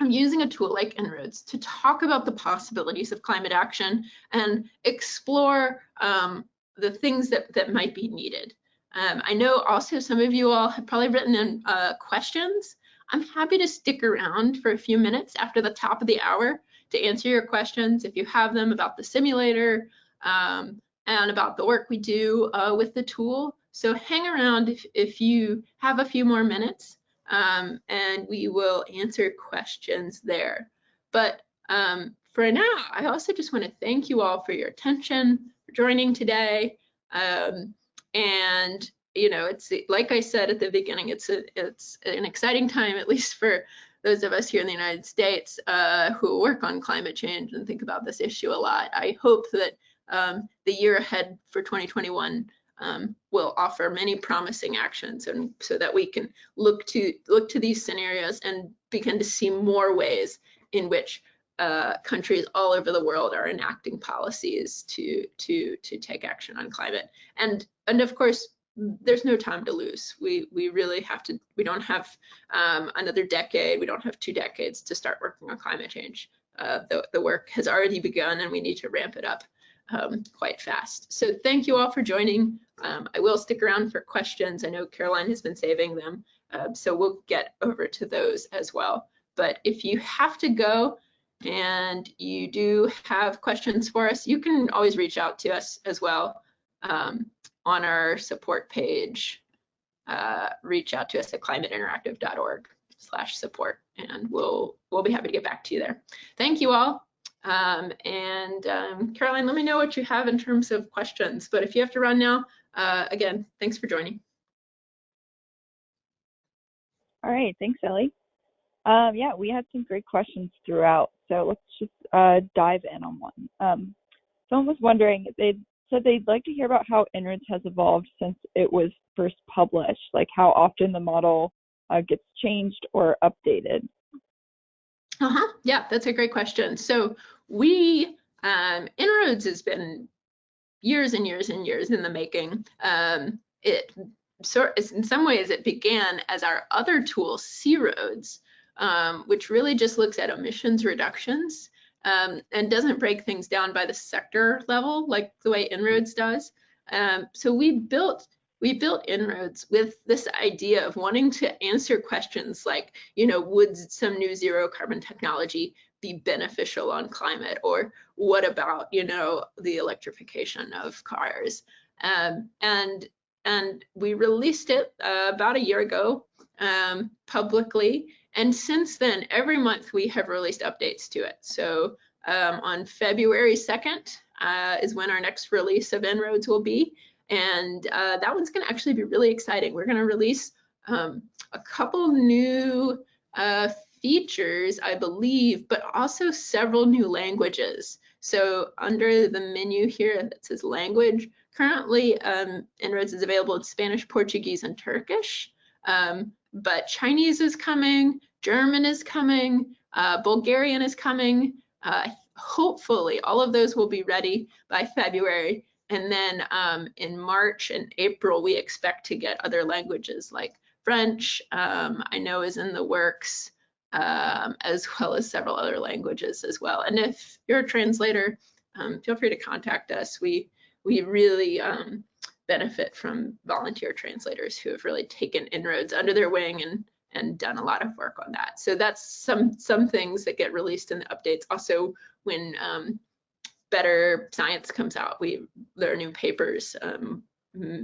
of using a tool like En-ROADS to talk about the possibilities of climate action and explore um, the things that, that might be needed. Um, I know also some of you all have probably written in uh, questions. I'm happy to stick around for a few minutes after the top of the hour to answer your questions if you have them about the simulator um, and about the work we do uh, with the tool. So hang around if, if you have a few more minutes um, and we will answer questions there. But um, for now, I also just want to thank you all for your attention, for joining today. Um, and you know, it's like I said at the beginning, it's a, it's an exciting time, at least for those of us here in the United States uh, who work on climate change and think about this issue a lot. I hope that um, the year ahead for 2021 um, will offer many promising actions and so that we can look to look to these scenarios and begin to see more ways in which uh, countries all over the world are enacting policies to to to take action on climate. And and of course there's no time to lose. We we really have to we don't have um, another decade we don't have two decades to start working on climate change. Uh, the, the work has already begun and we need to ramp it up um, quite fast so thank you all for joining um, I will stick around for questions I know Caroline has been saving them uh, so we'll get over to those as well but if you have to go and you do have questions for us, you can always reach out to us as well um, on our support page. Uh, reach out to us at climateinteractive.org slash support and we'll we'll be happy to get back to you there. Thank you all. Um, and um, Caroline, let me know what you have in terms of questions. But if you have to run now, uh, again, thanks for joining.
All right, thanks, Ellie. Um, yeah, we had some great questions throughout. So let's just uh, dive in on one. Um, someone was wondering, they said they'd like to hear about how En-ROADS has evolved since it was first published, like how often the model uh, gets changed or updated.
Uh-huh, yeah, that's a great question. So we, um, En-ROADS has been years and years and years in the making. Um, it so in some ways it began as our other tool, C-ROADS, um, which really just looks at emissions reductions um, and doesn't break things down by the sector level like the way En-ROADS does. Um, so we built we built En-ROADS with this idea of wanting to answer questions like, you know, would some new zero carbon technology be beneficial on climate, or what about, you know, the electrification of cars? Um, and and we released it uh, about a year ago um, publicly, and since then, every month we have released updates to it. So um, on February 2nd uh, is when our next release of En-ROADS will be. And uh, that one's going to actually be really exciting. We're going to release um, a couple new uh, features, I believe, but also several new languages. So under the menu here that says language, currently um, En-ROADS is available in Spanish, Portuguese, and Turkish. Um, but Chinese is coming, German is coming, uh, Bulgarian is coming. Uh, hopefully all of those will be ready by February. And then um, in March and April, we expect to get other languages like French, um, I know is in the works, um, as well as several other languages as well. And if you're a translator, um, feel free to contact us. We, we really um, benefit from volunteer translators who have really taken En-ROADS under their wing and and done a lot of work on that. So that's some some things that get released in the updates. Also, when um, better science comes out, we there are new papers. Um,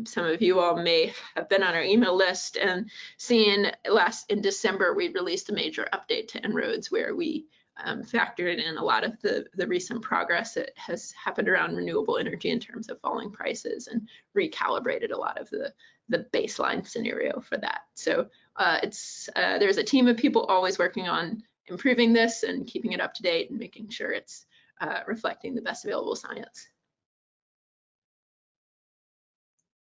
some of you all may have been on our email list and seen last in December we released a major update to En-ROADS where we um, factored in a lot of the, the recent progress that has happened around renewable energy in terms of falling prices and recalibrated a lot of the, the baseline scenario for that. So uh, it's uh, there's a team of people always working on improving this and keeping it up to date and making sure it's uh, reflecting the best available science.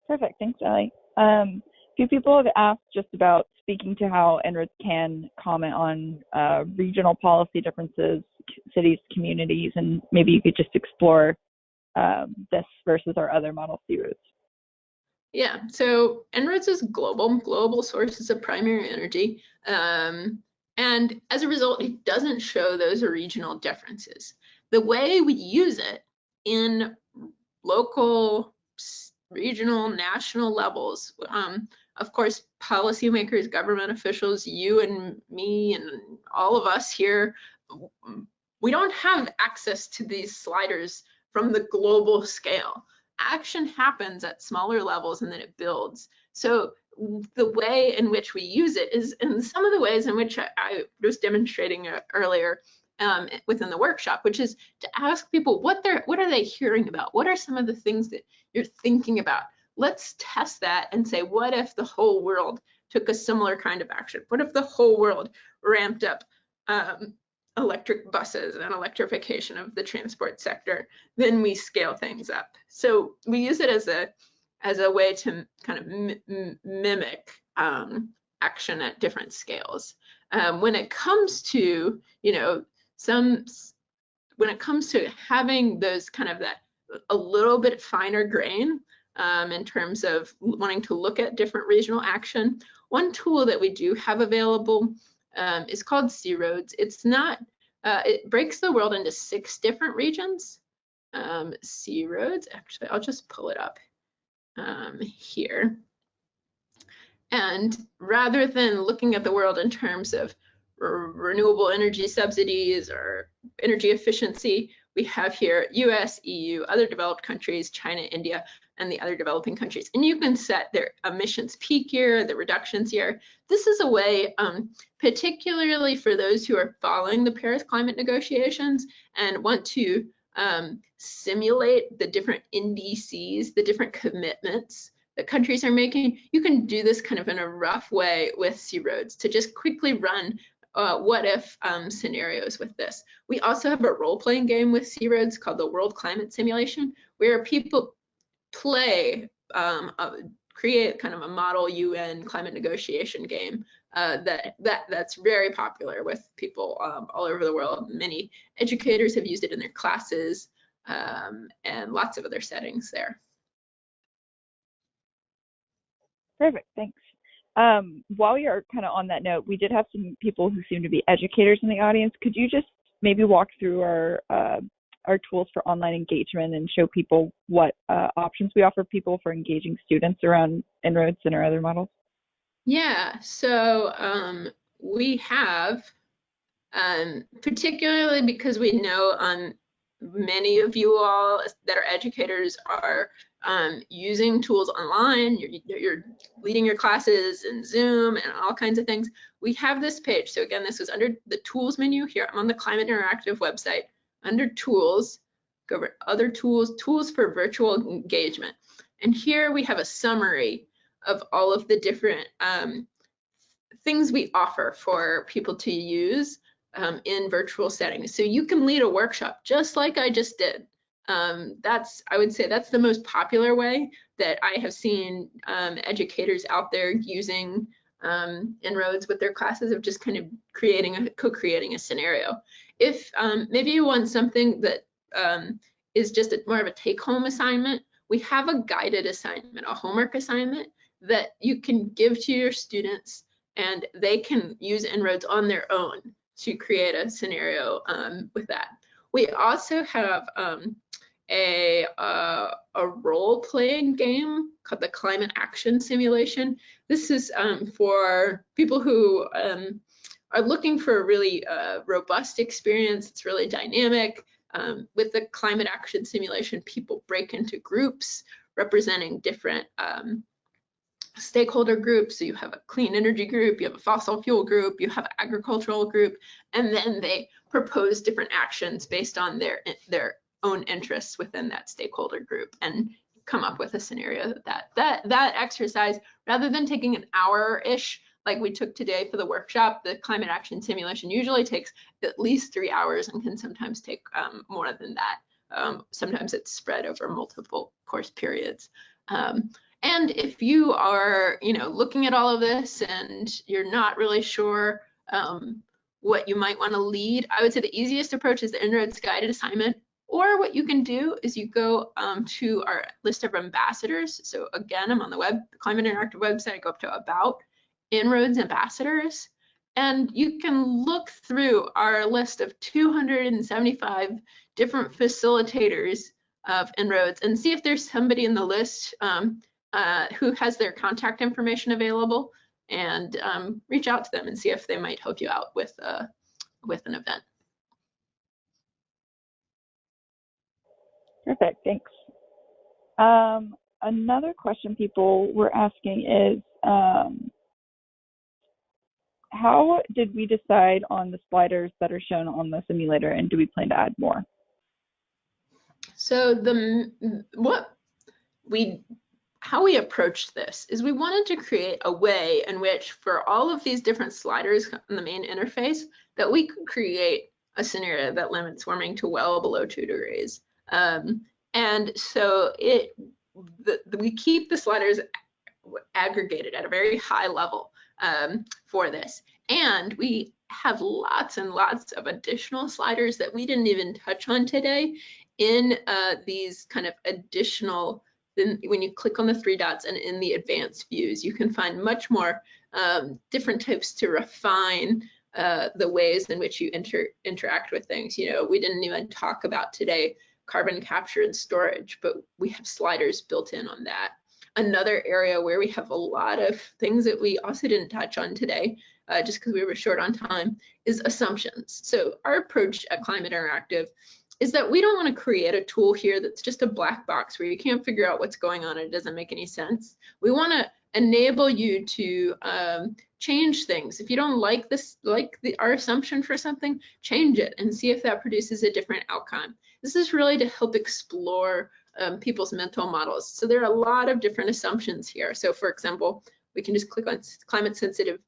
Perfect. Thanks, Ellie. Um, a few people have asked just about speaking to how En-ROADS can comment on uh, regional policy differences, cities, communities, and maybe you could just explore um, this versus our other model C-ROADS.
Yeah, so En-ROADS is global, global sources of primary energy. Um, and as a result, it doesn't show those regional differences. The way we use it in local, regional, national levels, um, of course, policymakers, government officials, you and me and all of us here, we don't have access to these sliders from the global scale. Action happens at smaller levels and then it builds. So the way in which we use it is in some of the ways in which I, I was demonstrating uh, earlier um, within the workshop, which is to ask people what they're what are they hearing about? What are some of the things that you're thinking about? Let's test that and say, what if the whole world took a similar kind of action? What if the whole world ramped up um, electric buses and electrification of the transport sector? Then we scale things up. So we use it as a as a way to kind of mimic um, action at different scales. Um, when it comes to, you know, some, when it comes to having those kind of that a little bit finer grain um, in terms of wanting to look at different regional action, one tool that we do have available um, is called C-ROADS. It's not, uh, it breaks the world into six different regions. Um, C-ROADS, actually, I'll just pull it up um, here. And rather than looking at the world in terms of renewable energy subsidies or energy efficiency, we have here US, EU, other developed countries, China, India, and the other developing countries. And you can set their emissions peak year, the reductions year. This is a way, um, particularly for those who are following the Paris climate negotiations and want to um, simulate the different NDCs, the different commitments that countries are making, you can do this kind of in a rough way with C-ROADS to just quickly run uh, what if um, scenarios with this. We also have a role-playing game with C-ROADS called the World Climate Simulation, where people play, um, create kind of a model UN climate negotiation game uh, that that that's very popular with people um, all over the world. Many educators have used it in their classes um, and lots of other settings there.
Perfect, thanks. Um, while you're kind of on that note, we did have some people who seem to be educators in the audience. Could you just maybe walk through our uh, our tools for online engagement and show people what uh, options we offer people for engaging students around En-ROADS and our other models?
Yeah, so um, we have, um, particularly because we know on many of you all that are educators are um, using tools online, you're, you're, leading your classes in Zoom and all kinds of things. We have this page. So again, this was under the tools menu here. I'm on the Climate Interactive website. Under tools, go over other tools, tools for virtual engagement. And here we have a summary of all of the different um, things we offer for people to use um, in virtual settings. So you can lead a workshop just like I just did. Um, that's, I would say that's the most popular way that I have seen um, educators out there using um, En-ROADS with their classes of just kind of creating a co-creating a scenario. If um, maybe you want something that um, is just a, more of a take-home assignment, we have a guided assignment, a homework assignment that you can give to your students and they can use En-ROADS on their own to create a scenario um, with that. We also have um, a, uh, a role-playing game called the Climate Action Simulation. This is um, for people who um, are looking for a really uh, robust experience. It's really dynamic. Um, with the Climate Action Simulation, people break into groups representing different um, stakeholder groups. So you have a clean energy group, you have a fossil fuel group, you have agricultural group, and then they propose different actions based on their their own interests within that stakeholder group and come up with a scenario that that that exercise rather than taking an hour ish like we took today for the workshop the climate action simulation usually takes at least three hours and can sometimes take um, more than that um, sometimes it's spread over multiple course periods um, and if you are, you know, looking at all of this and you're not really sure um, what you might want to lead, I would say the easiest approach is the En-ROADS guided assignment. Or what you can do is you go um, to our list of ambassadors. So again, I'm on the web Climate Interactive website. I go up to about En-ROADS ambassadors, and you can look through our list of 275 different facilitators of En-ROADS and see if there's somebody in the list um, uh, who has their contact information available and um, reach out to them and see if they might help you out with, uh, with an event.
Perfect, thanks. Um, another question people were asking is, um, how did we decide on the sliders that are shown on the simulator and do we plan to add more?
So the what we how we approached this is we wanted to create a way in which for all of these different sliders in the main interface that we could create a scenario that limits warming to well below two degrees. Um, and so it the, the, we keep the sliders aggregated at a very high level um, for this. And we have lots and lots of additional sliders that we didn't even touch on today in uh, these kind of additional then when you click on the three dots and in the advanced views, you can find much more um, different types to refine uh, the ways in which you inter interact with things. You know, we didn't even talk about today carbon capture and storage, but we have sliders built in on that. Another area where we have a lot of things that we also didn't touch on today, uh, just because we were short on time, is assumptions. So our approach at Climate Interactive is that we don't want to create a tool here that's just a black box where you can't figure out what's going on and it doesn't make any sense. We want to enable you to um, change things. If you don't like this, like the, our assumption for something, change it and see if that produces a different outcome. This is really to help explore um, people's mental models. So there are a lot of different assumptions here. So for example, we can just click on climate sensitive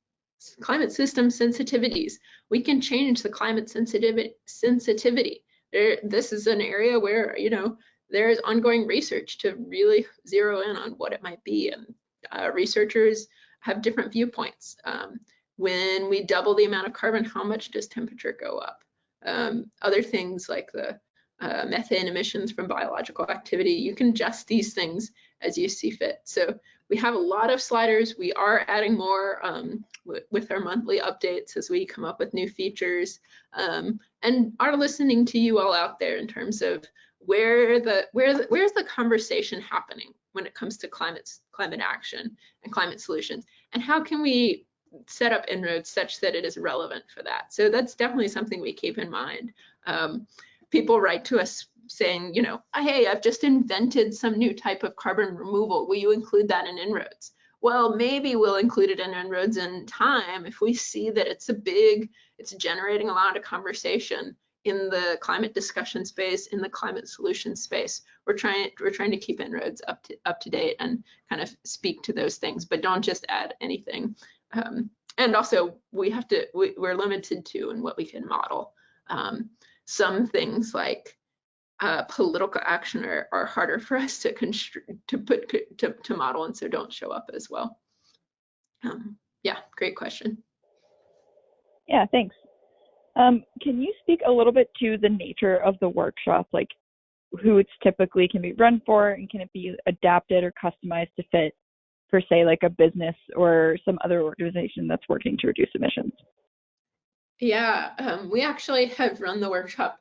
climate system sensitivities. We can change the climate sensitivity sensitivity there, this is an area where, you know, there is ongoing research to really zero in on what it might be. And uh, researchers have different viewpoints. Um, when we double the amount of carbon, how much does temperature go up? Um, other things like the uh, methane emissions from biological activity, you can adjust these things as you see fit. So we have a lot of sliders. We are adding more um, with our monthly updates as we come up with new features um, and are listening to you all out there in terms of where the where the, where's the conversation happening when it comes to climate climate action and climate solutions? And how can we set up En-ROADS such that it is relevant for that? So that's definitely something we keep in mind. Um, people write to us saying you know hey i've just invented some new type of carbon removal. Will you include that in En-ROADS well, maybe we'll include it in En-ROADS in time if we see that it's a big, it's generating a lot of conversation in the climate discussion space, in the climate solution space. We're trying we're trying to keep En-ROADS up to up to date and kind of speak to those things, but don't just add anything. Um, and also, we have to we, are limited to in what we can model. Um, some things like uh, political action are, are harder for us to to put to, to model and so don't show up as well. Um, yeah, great question.
Yeah, thanks. Um, can you speak a little bit to the nature of the workshop, like who it's typically can be run for, and can it be adapted or customized to fit for, say, like a business or some other organization that's working to reduce emissions?
Yeah, um, we actually have run the workshop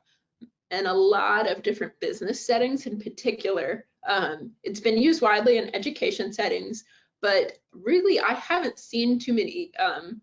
in a lot of different business settings in particular. Um, it's been used widely in education settings, but really I haven't seen too many um,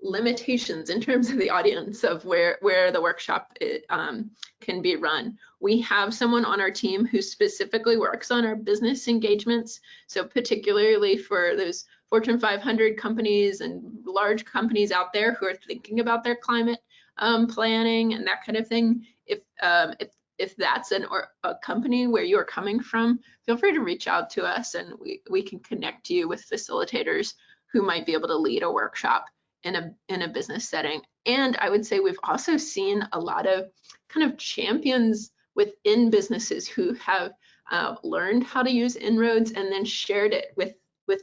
limitations in terms of the audience of where where the workshop it, um, can be run. We have someone on our team who specifically works on our business engagements. So particularly for those Fortune 500 companies and large companies out there who are thinking about their climate um, planning and that kind of thing. If um, if if that's an or a company where you're coming from, feel free to reach out to us and we, we can connect you with facilitators who might be able to lead a workshop in a in a business setting. And I would say we've also seen a lot of kind of champions within businesses who have uh, learned how to use En-ROADS and then shared it with with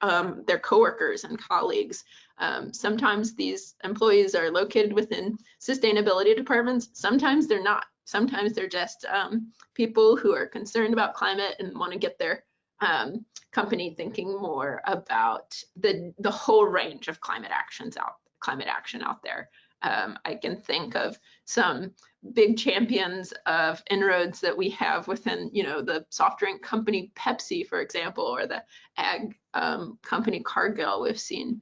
um, their coworkers and colleagues. Um, sometimes these employees are located within sustainability departments. Sometimes they're not. Sometimes they're just um, people who are concerned about climate and want to get their um, company thinking more about the the whole range of climate actions out climate action out there. Um, I can think of some big champions of En-ROADS that we have within, you know, the soft drink company Pepsi, for example, or the ag um, company Cargill. We've seen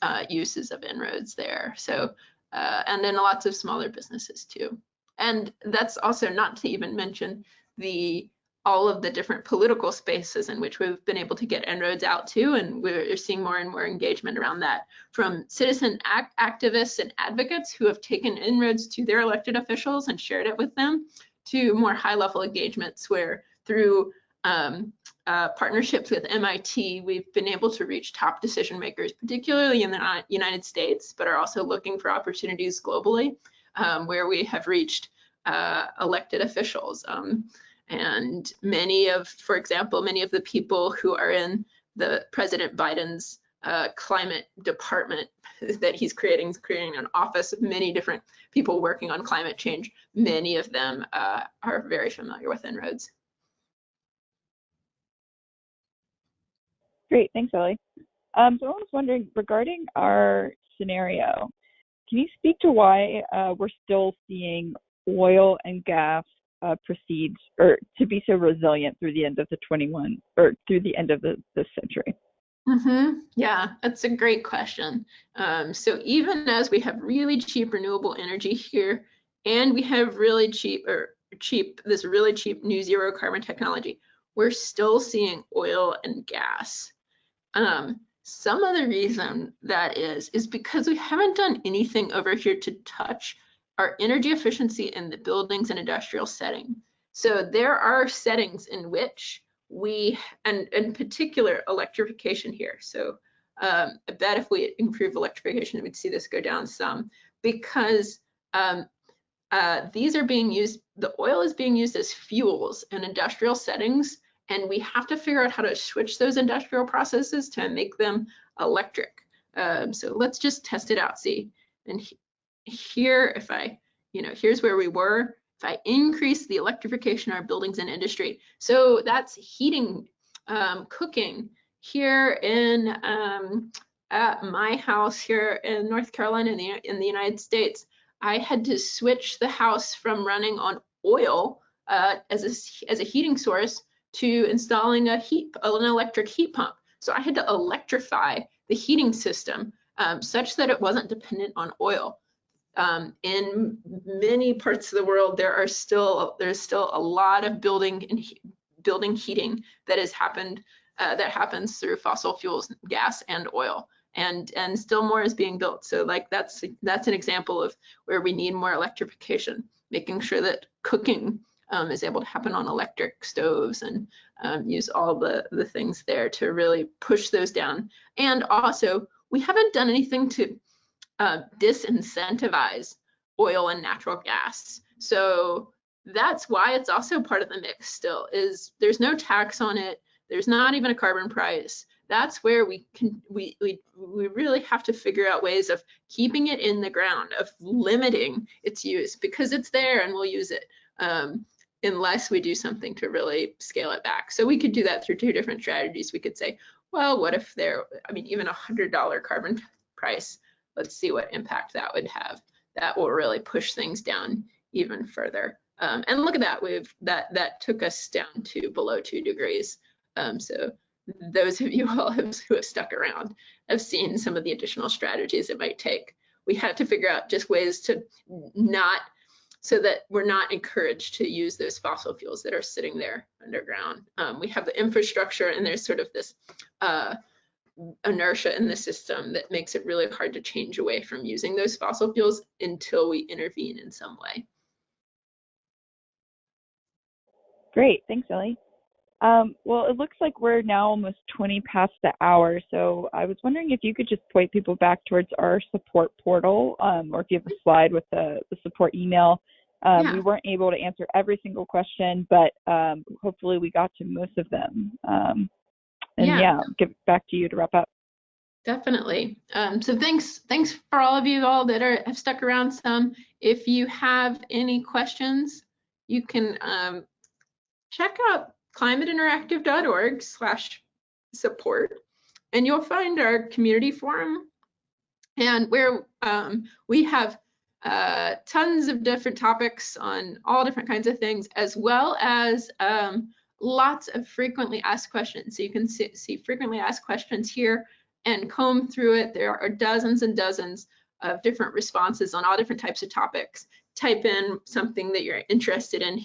uh, uses of En-ROADS there. So, uh, and then lots of smaller businesses too. And that's also not to even mention the all of the different political spaces in which we've been able to get En-ROADS out to, and we're seeing more and more engagement around that from citizen act activists and advocates who have taken En-ROADS to their elected officials and shared it with them, to more high-level engagements where through um, uh, partnerships with MIT, we've been able to reach top decision makers, particularly in the United States, but are also looking for opportunities globally, um, where we have reached uh, elected officials. Um, and many of, for example, many of the people who are in the President Biden's uh, climate department that he's creating, he's creating an office of many different people working on climate change. Many of them uh, are very familiar with En-ROADS.
Great, thanks, Ellie. Um, so I was wondering, regarding our scenario, can you speak to why uh, we're still seeing oil and gas uh, proceed or to be so resilient through the end of the 21 or through the end of the, century?
Mm-hmm. Yeah, that's a great question. Um, so even as we have really cheap renewable energy here, and we have really cheap or cheap this really cheap new zero carbon technology, we're still seeing oil and gas. Um, some of the reason that is is because we haven't done anything over here to touch our energy efficiency in the buildings and industrial setting. So there are settings in which we, and in particular electrification here. So um, I bet if we improve electrification, we'd see this go down some because um, uh, these are being used, the oil is being used as fuels in industrial settings, and we have to figure out how to switch those industrial processes to make them electric. Um, so let's just test it out, see. And here, if I, you know, here's where we were. If I increase the electrification of our buildings and industry, so that's heating, um, cooking here in um, at my house here in North Carolina in the, in the United States, I had to switch the house from running on oil uh, as, a, as a heating source to installing a heat, an electric heat pump. So I had to electrify the heating system um, such that it wasn't dependent on oil um, in many parts of the world, there are still there's still a lot of building and he building heating that has happened uh, that happens through fossil fuels, gas and oil, and and still more is being built. So like that's that's an example of where we need more electrification, making sure that cooking um, is able to happen on electric stoves and um, use all the the things there to really push those down. And also, we haven't done anything to uh, disincentivize oil and natural gas. So that's why it's also part of the mix still is there's no tax on it. There's not even a carbon price. That's where we can we we we really have to figure out ways of keeping it in the ground, of limiting its use because it's there and we'll use it. Um, unless we do something to really scale it back. So we could do that through two different strategies. We could say, well, what if there, I mean, even a $100 carbon price let's see what impact that would have. That will really push things down even further. Um, and look at that, we've that that took us down to below two degrees. Um, so those of you all who have stuck around have seen some of the additional strategies it might take. We had to figure out just ways to not, so that we're not encouraged to use those fossil fuels that are sitting there underground. Um, we have the infrastructure and there's sort of this uh, inertia in the system that makes it really hard to change away from using those fossil fuels until we intervene in some way.
Great, thanks, Ellie. Um, well, it looks like we're now almost 20 past the hour, so I was wondering if you could just point people back towards our support portal, um, or if you have a slide with the, the support email. Um,
Yeah.
We weren't able to answer every single question, but um, hopefully we got to most of them. And
Yeah.
yeah, give back to you to wrap up.
Definitely. Um, so thanks, thanks for all of you all that are have stuck around some. If you have any questions, you can um, check out climateinteractive.org slash support and you'll find our community forum and where um, we have uh, tons of different topics on all different kinds of things as well as um, lots of frequently asked questions. So you can see, see frequently asked questions here and comb through it. There are dozens and dozens of different responses on all different types of topics. Type in something that you're interested in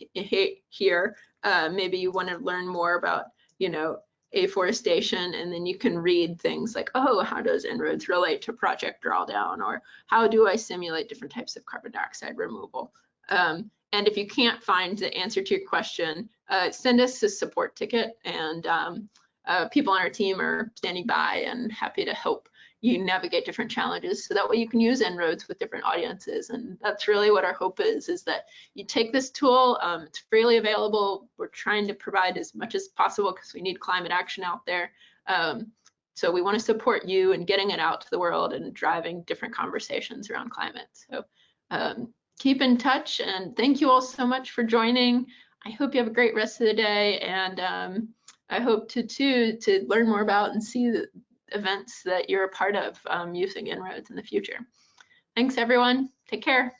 here. Uh, maybe you want to learn more about, you know, afforestation, and then you can read things like, oh, how does En-ROADS relate to project drawdown, or how do I simulate different types of carbon dioxide removal? Um, and if you can't find the answer to your question, uh, send us a support ticket, and um, uh, people on our team are standing by and happy to help you navigate different challenges. So that way you can use En-ROADS with different audiences. And that's really what our hope is is that you take this tool um, it's freely available. We're trying to provide as much as possible because we need climate action out there. Um, so we want to support you in getting it out to the world and driving different conversations around climate. So um, keep in touch and thank you all so much for joining i hope you have a great rest of the day and um, I hope to too to learn more about and see the events that you're a part of um, using En-ROADS in the future. Thanks everyone. Take care.